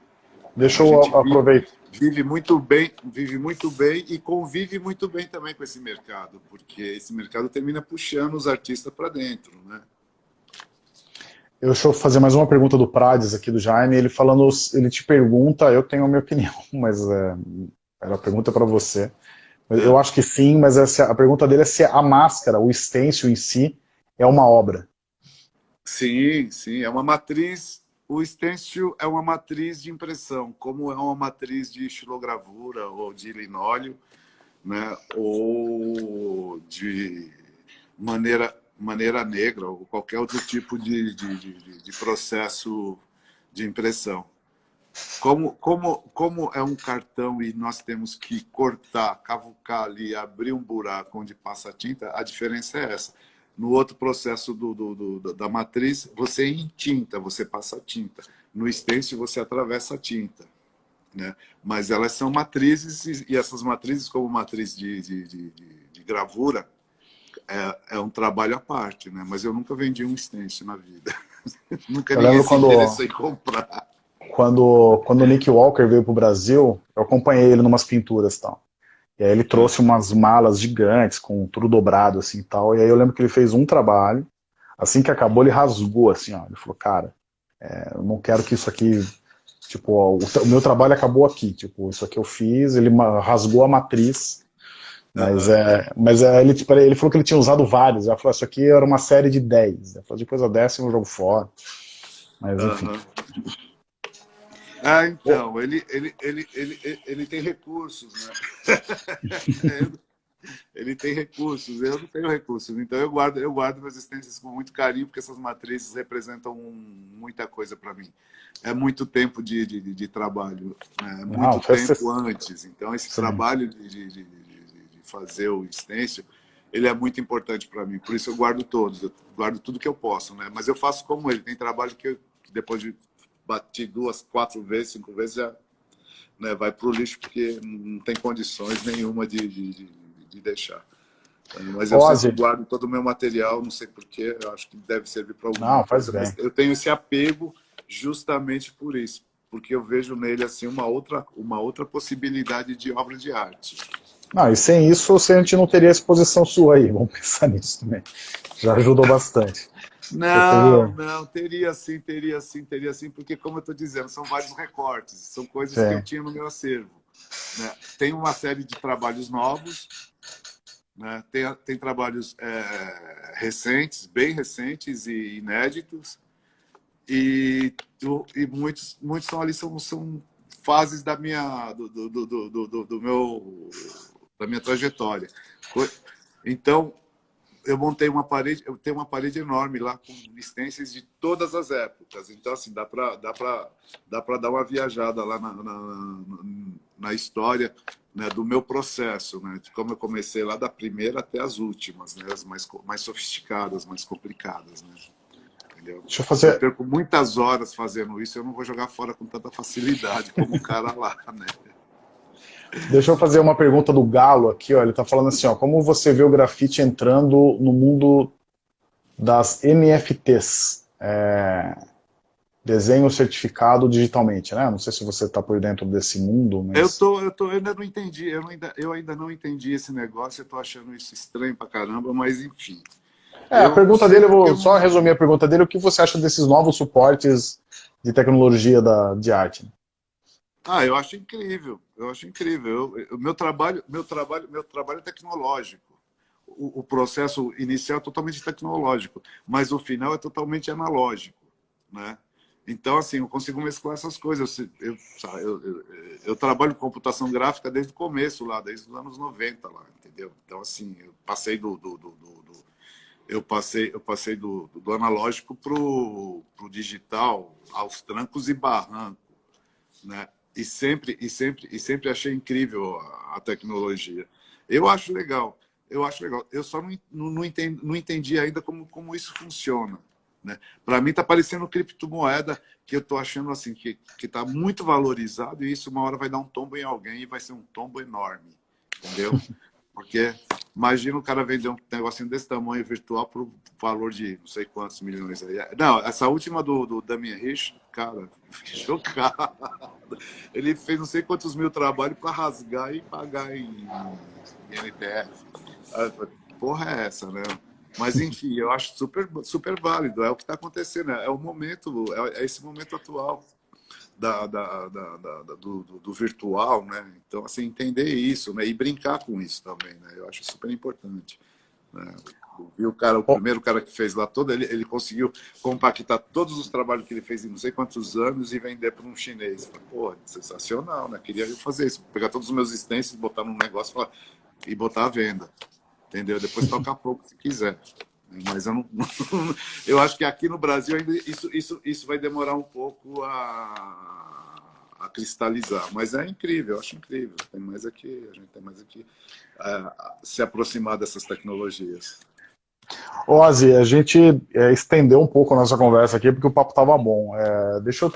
Deixa eu aproveitar. Vive, vive muito bem, vive muito bem e convive muito bem também com esse mercado, porque esse mercado termina puxando os artistas para dentro, né? Eu, deixa eu fazer mais uma pergunta do Prades aqui, do Jaime. Ele falando, ele te pergunta, eu tenho a minha opinião, mas é, a pergunta para você. Eu acho que sim, mas essa, a pergunta dele é se a máscara, o stencil em si, é uma obra. Sim, sim, é uma matriz. O stencil é uma matriz de impressão, como é uma matriz de estilogravura ou de linóleo, né, ou de maneira maneira negra ou qualquer outro tipo de, de, de, de processo de impressão. Como, como, como é um cartão e nós temos que cortar, cavucar ali, abrir um buraco onde passa a tinta, a diferença é essa. No outro processo do, do, do da matriz, você tinta você passa a tinta. No stencil, você atravessa a tinta. Né? Mas elas são matrizes, e essas matrizes, como matriz de, de, de, de gravura, é, é um trabalho à parte, né? Mas eu nunca vendi um stencil na vida. nunca eu ninguém se quando, interessou em comprar. Quando, quando o Nick Walker veio para o Brasil, eu acompanhei ele numas pinturas e tal. E aí ele trouxe umas malas gigantes, com tudo dobrado assim e tal. E aí eu lembro que ele fez um trabalho, assim que acabou ele rasgou assim, ó. Ele falou, cara, é, eu não quero que isso aqui... Tipo, ó, o, o meu trabalho acabou aqui. Tipo, isso aqui eu fiz, ele rasgou a matriz mas, é, mas é, ele, tipo, ele falou que ele tinha usado vários. Ele falou, isso aqui era uma série de 10. Ele falou, depois a décima eu jogo fora. Mas, enfim. Ah, então, ele, ele, ele, ele, ele tem recursos, né? ele tem recursos, eu não tenho recursos. Então eu guardo, eu guardo meus existências com muito carinho, porque essas matrizes representam muita coisa para mim. É muito tempo de, de, de trabalho, né? muito não, tempo antes. Então esse Sim. trabalho de, de fazer o stencil, ele é muito importante para mim. Por isso eu guardo todos, eu guardo tudo que eu posso, né? Mas eu faço como ele. Tem trabalho que, eu, depois de bater duas, quatro vezes, cinco vezes, já né, vai para o lixo porque não tem condições nenhuma de, de, de, de deixar. Mas eu sempre guardo todo o meu material, não sei porquê, eu acho que deve servir para alguma não, faz Bem. Eu tenho esse apego justamente por isso, porque eu vejo nele assim uma outra, uma outra possibilidade de obra de arte. Não, e sem isso a gente não teria exposição sua aí, vamos pensar nisso também. Já ajudou bastante. Não, não, teria sim, teria sim, teria sim, porque como eu estou dizendo, são vários recortes, são coisas sim. que eu tinha no meu acervo. Né? Tem uma série de trabalhos novos, né? tem, tem trabalhos é, recentes, bem recentes e inéditos, e, e muitos, muitos são ali são, são fases da minha, do, do, do, do, do meu, da minha trajetória. Então, eu montei uma parede, eu tenho uma parede enorme lá com stencils de todas as épocas. Então, assim, dá para dá pra, dá pra dar uma viajada lá na, na, na história né, do meu processo, né, de como eu comecei lá da primeira até as últimas, né, as mais, mais sofisticadas, mais complicadas. Né. Entendeu? Deixa eu fazer... Eu perco muitas horas fazendo isso, eu não vou jogar fora com tanta facilidade como o cara lá, né? Deixa eu fazer uma pergunta do Galo aqui, ó. Ele está falando assim, ó, como você vê o grafite entrando no mundo das NFTs? É, desenho certificado digitalmente, né? Não sei se você está por dentro desse mundo, mas... Eu, tô, eu, tô, eu ainda não entendi, eu ainda, eu ainda não entendi esse negócio, eu estou achando isso estranho pra caramba, mas enfim. É, a pergunta dele, eu vou eu... só resumir a pergunta dele, o que você acha desses novos suportes de tecnologia da, de arte? Ah, eu acho incrível, eu acho incrível. O meu trabalho, meu trabalho, meu trabalho é tecnológico. O, o, processo inicial é totalmente tecnológico, mas o final é totalmente analógico, né? Então, assim, eu consigo mesclar essas coisas. Eu, eu, eu, eu, trabalho com computação gráfica desde o começo lá, desde os anos 90 lá, entendeu? Então, assim, eu passei do, do, do, do eu passei, eu passei do, do analógico para o digital, aos trancos e barrancos, né? E sempre e sempre e sempre achei incrível a, a, tecnologia. Eu acho legal, eu acho legal. Eu só não, não, não, entendi, não entendi ainda como, como isso funciona. Né? Para mim está parecendo criptomoeda que eu estou achando assim que está muito valorizado e isso uma hora vai dar um tombo em alguém e vai ser um tombo enorme, entendeu? Porque imagina o cara vender um negocinho desse tamanho virtual por valor de não sei quantos milhões aí. Não, essa última do, do Damien Rich, cara, fiquei chocado. Ele fez não sei quantos mil trabalhos para rasgar e pagar em, em NTF. Ah, porra é essa, né? Mas, enfim, eu acho super, super válido. É o que está acontecendo. É o momento, é esse momento atual da, da, da, da do, do, virtual, né? Então, assim, entender isso, né? E brincar com isso também, né? Eu acho super importante. Né? E o cara, o primeiro cara que fez lá todo, ele, ele conseguiu compactar todos os trabalhos que ele fez em não sei quantos anos e vender para um chinês. Pô, sensacional, né? Queria fazer isso, pegar todos os meus stencils, botar num negócio e botar à venda. Entendeu? Depois tocar pouco se quiser. Mas eu não, eu acho que aqui no Brasil ainda isso, isso, isso vai demorar um pouco a, a cristalizar. Mas é incrível, eu acho incrível. Tem mais aqui, a gente tem mais aqui é, se aproximar dessas tecnologias. Ozzy, a gente é, estendeu um pouco a nossa conversa aqui porque o papo estava bom. É, deixa eu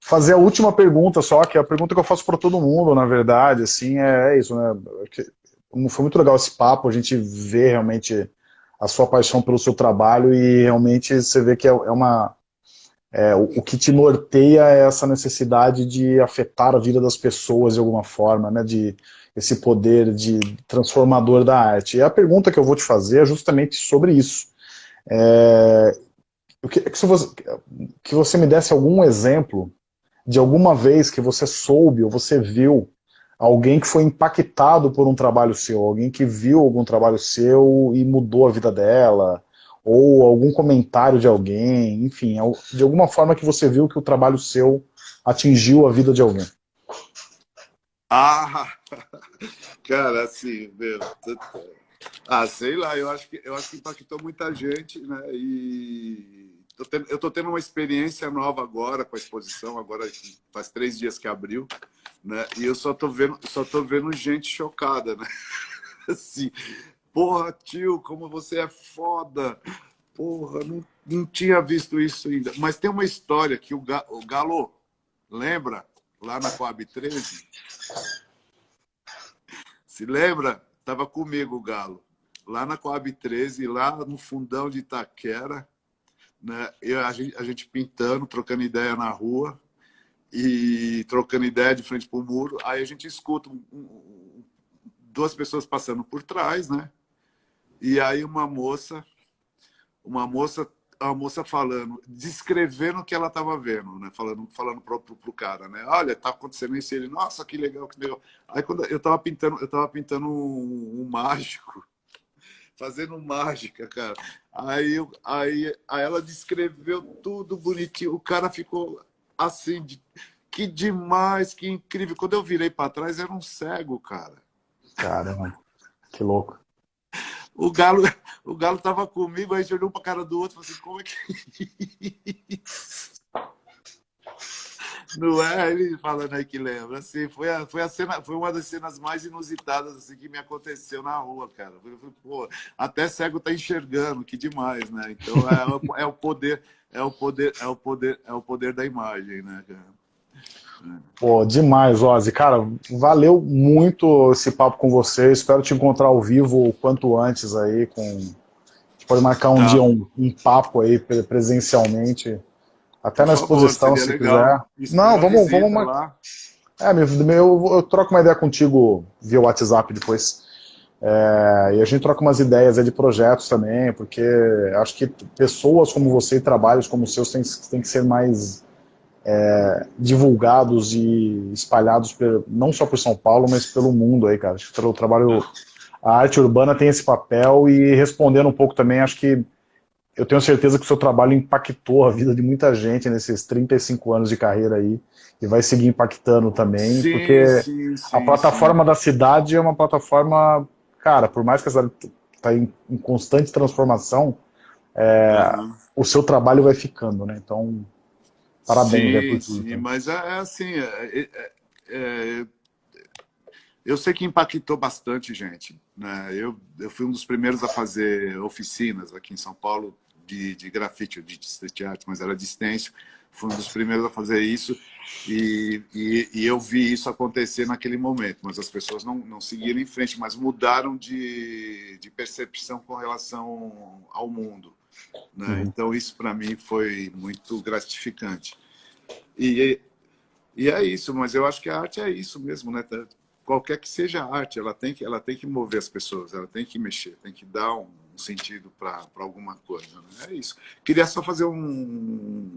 fazer a última pergunta só, que é a pergunta que eu faço para todo mundo, na verdade, assim, é, é isso, né? Foi muito legal esse papo, a gente vê realmente a sua paixão pelo seu trabalho e realmente você vê que é, é uma... É, o, que te norteia é essa necessidade de afetar a vida das pessoas de alguma forma, né? De esse poder de transformador da arte. E a pergunta que eu vou te fazer é justamente sobre isso. É, queria que você, que você me desse algum exemplo de alguma vez que você soube ou você viu alguém que foi impactado por um trabalho seu, alguém que viu algum trabalho seu e mudou a vida dela, ou algum comentário de alguém, enfim, de alguma forma que você viu que o trabalho seu atingiu a vida de alguém. Ah, cara, assim, meu, ah, sei lá, eu acho que eu acho que impactou muita gente, né? E eu estou tendo uma experiência nova agora com a exposição, agora faz três dias que abriu, né? E eu só estou vendo, só tô vendo gente chocada, né? assim, porra, tio, como você é foda. Porra, não, não tinha visto isso ainda. Mas tem uma história que o, o Galo, lembra? Lá na Coab 13? Se lembra? Tava comigo o Galo. Lá na Coab 13, lá no fundão de Itaquera, né? Eu, a, gente, a gente pintando, trocando ideia na rua e trocando ideia de frente para o muro. Aí a gente escuta um, um, duas pessoas passando por trás, né? E aí uma moça, uma moça, a moça falando, descrevendo o que ela estava vendo, né? Falando, falando pro, pro, cara, né? Olha, tá acontecendo isso. Ele, nossa, que legal, que legal. Aí quando eu estava pintando, eu tava pintando um, um mágico, fazendo mágica, cara. Aí, aí, aí ela descreveu tudo bonitinho. O cara ficou assim, de, que demais, que incrível. Quando eu virei para trás, era um cego, cara. Caramba, que louco. O Galo, o Galo tava comigo, aí a gente olhou pra cara do outro e falou assim, como é que... Não é? Ele falando aí que lembra. Assim, foi, a, foi, a cena, foi uma das cenas mais inusitadas assim, que me aconteceu na rua, cara. Eu falei, pô, até cego tá enxergando, que demais, né? Então é, é, o poder, é o poder, é o poder, é o poder da imagem, né, cara? Pô, demais, Ozzy. Cara, valeu muito esse papo com você. Espero te encontrar ao vivo o quanto antes aí. Com... A gente pode marcar um tá. dia um, um, papo aí presencialmente. Até na exposição, se legal. quiser. Não, vamos, vamos marcar. É, meu, meu, eu troco uma ideia contigo via WhatsApp depois. É, e a gente troca umas ideias de projetos também, porque acho que pessoas como você e trabalhos como os seus têm, têm que ser mais é, divulgados e espalhados por, não só por São Paulo, mas pelo mundo aí, cara. Acho que o trabalho, a arte urbana tem esse papel e respondendo um pouco também, acho que eu tenho certeza que o seu trabalho impactou a vida de muita gente nesses 35 anos de carreira aí e vai seguir impactando também, sim, porque sim, sim, a plataforma da cidade é uma plataforma, cara, por mais que a cidade está em, em, constante transformação, é, uhum. o seu trabalho vai ficando, né? Então, Parabéns, sim, é sim, mas é, é assim, é, é, é, eu sei que impactou bastante gente. Né? Eu, eu fui um dos primeiros a fazer oficinas aqui em São Paulo de, de grafite, de street art, mas era de stencil. Fui um dos primeiros a fazer isso e, e, e, eu vi isso acontecer naquele momento, mas as pessoas não, não seguiram em frente, mas mudaram de, de percepção com relação ao mundo. Né? Uhum. Então, isso para mim foi muito gratificante. E, e é isso, mas eu acho que a arte é isso mesmo, né? Qualquer que seja a arte, ela tem que, ela tem que mover as pessoas, ela tem que mexer, tem que dar um sentido para alguma coisa. Né? É isso. Queria só fazer um...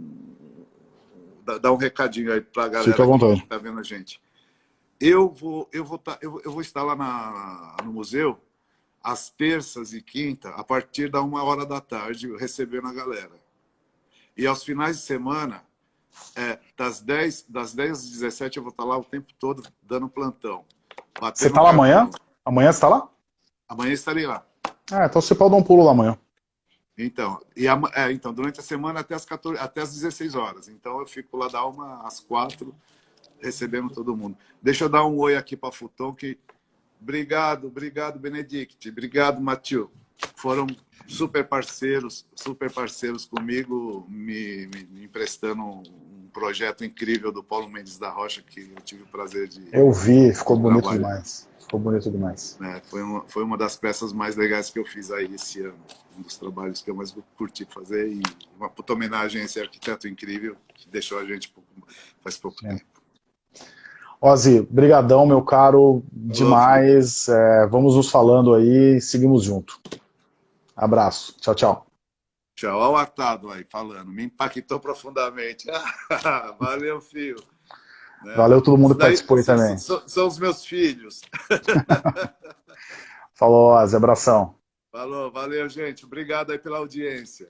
dar um recadinho aí para a galera que está vendo a gente. Eu vou, eu vou, tá, eu, eu vou estar lá na, no museu às terças e quinta, a partir da uma hora da tarde, recebendo a galera. E aos finais de semana, é, das, 10, das 10 às 17, eu vou estar lá o tempo todo dando plantão. Você está lá amanhã? Amanhã você está lá? Amanhã estarei lá. Ah, então você pode dar um pulo lá amanhã. Então, e a, é, então durante a semana até as, 14, até as 16 horas. Então eu fico lá da uma às quatro, recebendo todo mundo. Deixa eu dar um oi aqui para Futon, que Obrigado, obrigado, Benedict. Obrigado, Matheus. Foram super parceiros, super parceiros comigo, me, me, me, emprestando um projeto incrível do Paulo Mendes da Rocha, que eu tive o prazer de... Eu vi, ficou bonito trabalhar. demais. Ficou bonito demais. É, foi, uma, foi uma das peças mais legais que eu fiz aí esse ano. Um dos trabalhos que eu mais curti fazer e uma puta homenagem a esse arquiteto incrível que deixou a gente faz pouco é. tempo. Ozzy, brigadão, meu caro, demais. É, vamos nos falando aí, seguimos junto. Abraço, tchau, tchau. Tchau, olha o Atado aí falando, me impactou profundamente. Valeu, filho. Né? Valeu todo mundo que participou aí também. São, são, os meus filhos. Falou, Ozzy, abração. Falou, valeu, gente. Obrigado aí pela audiência.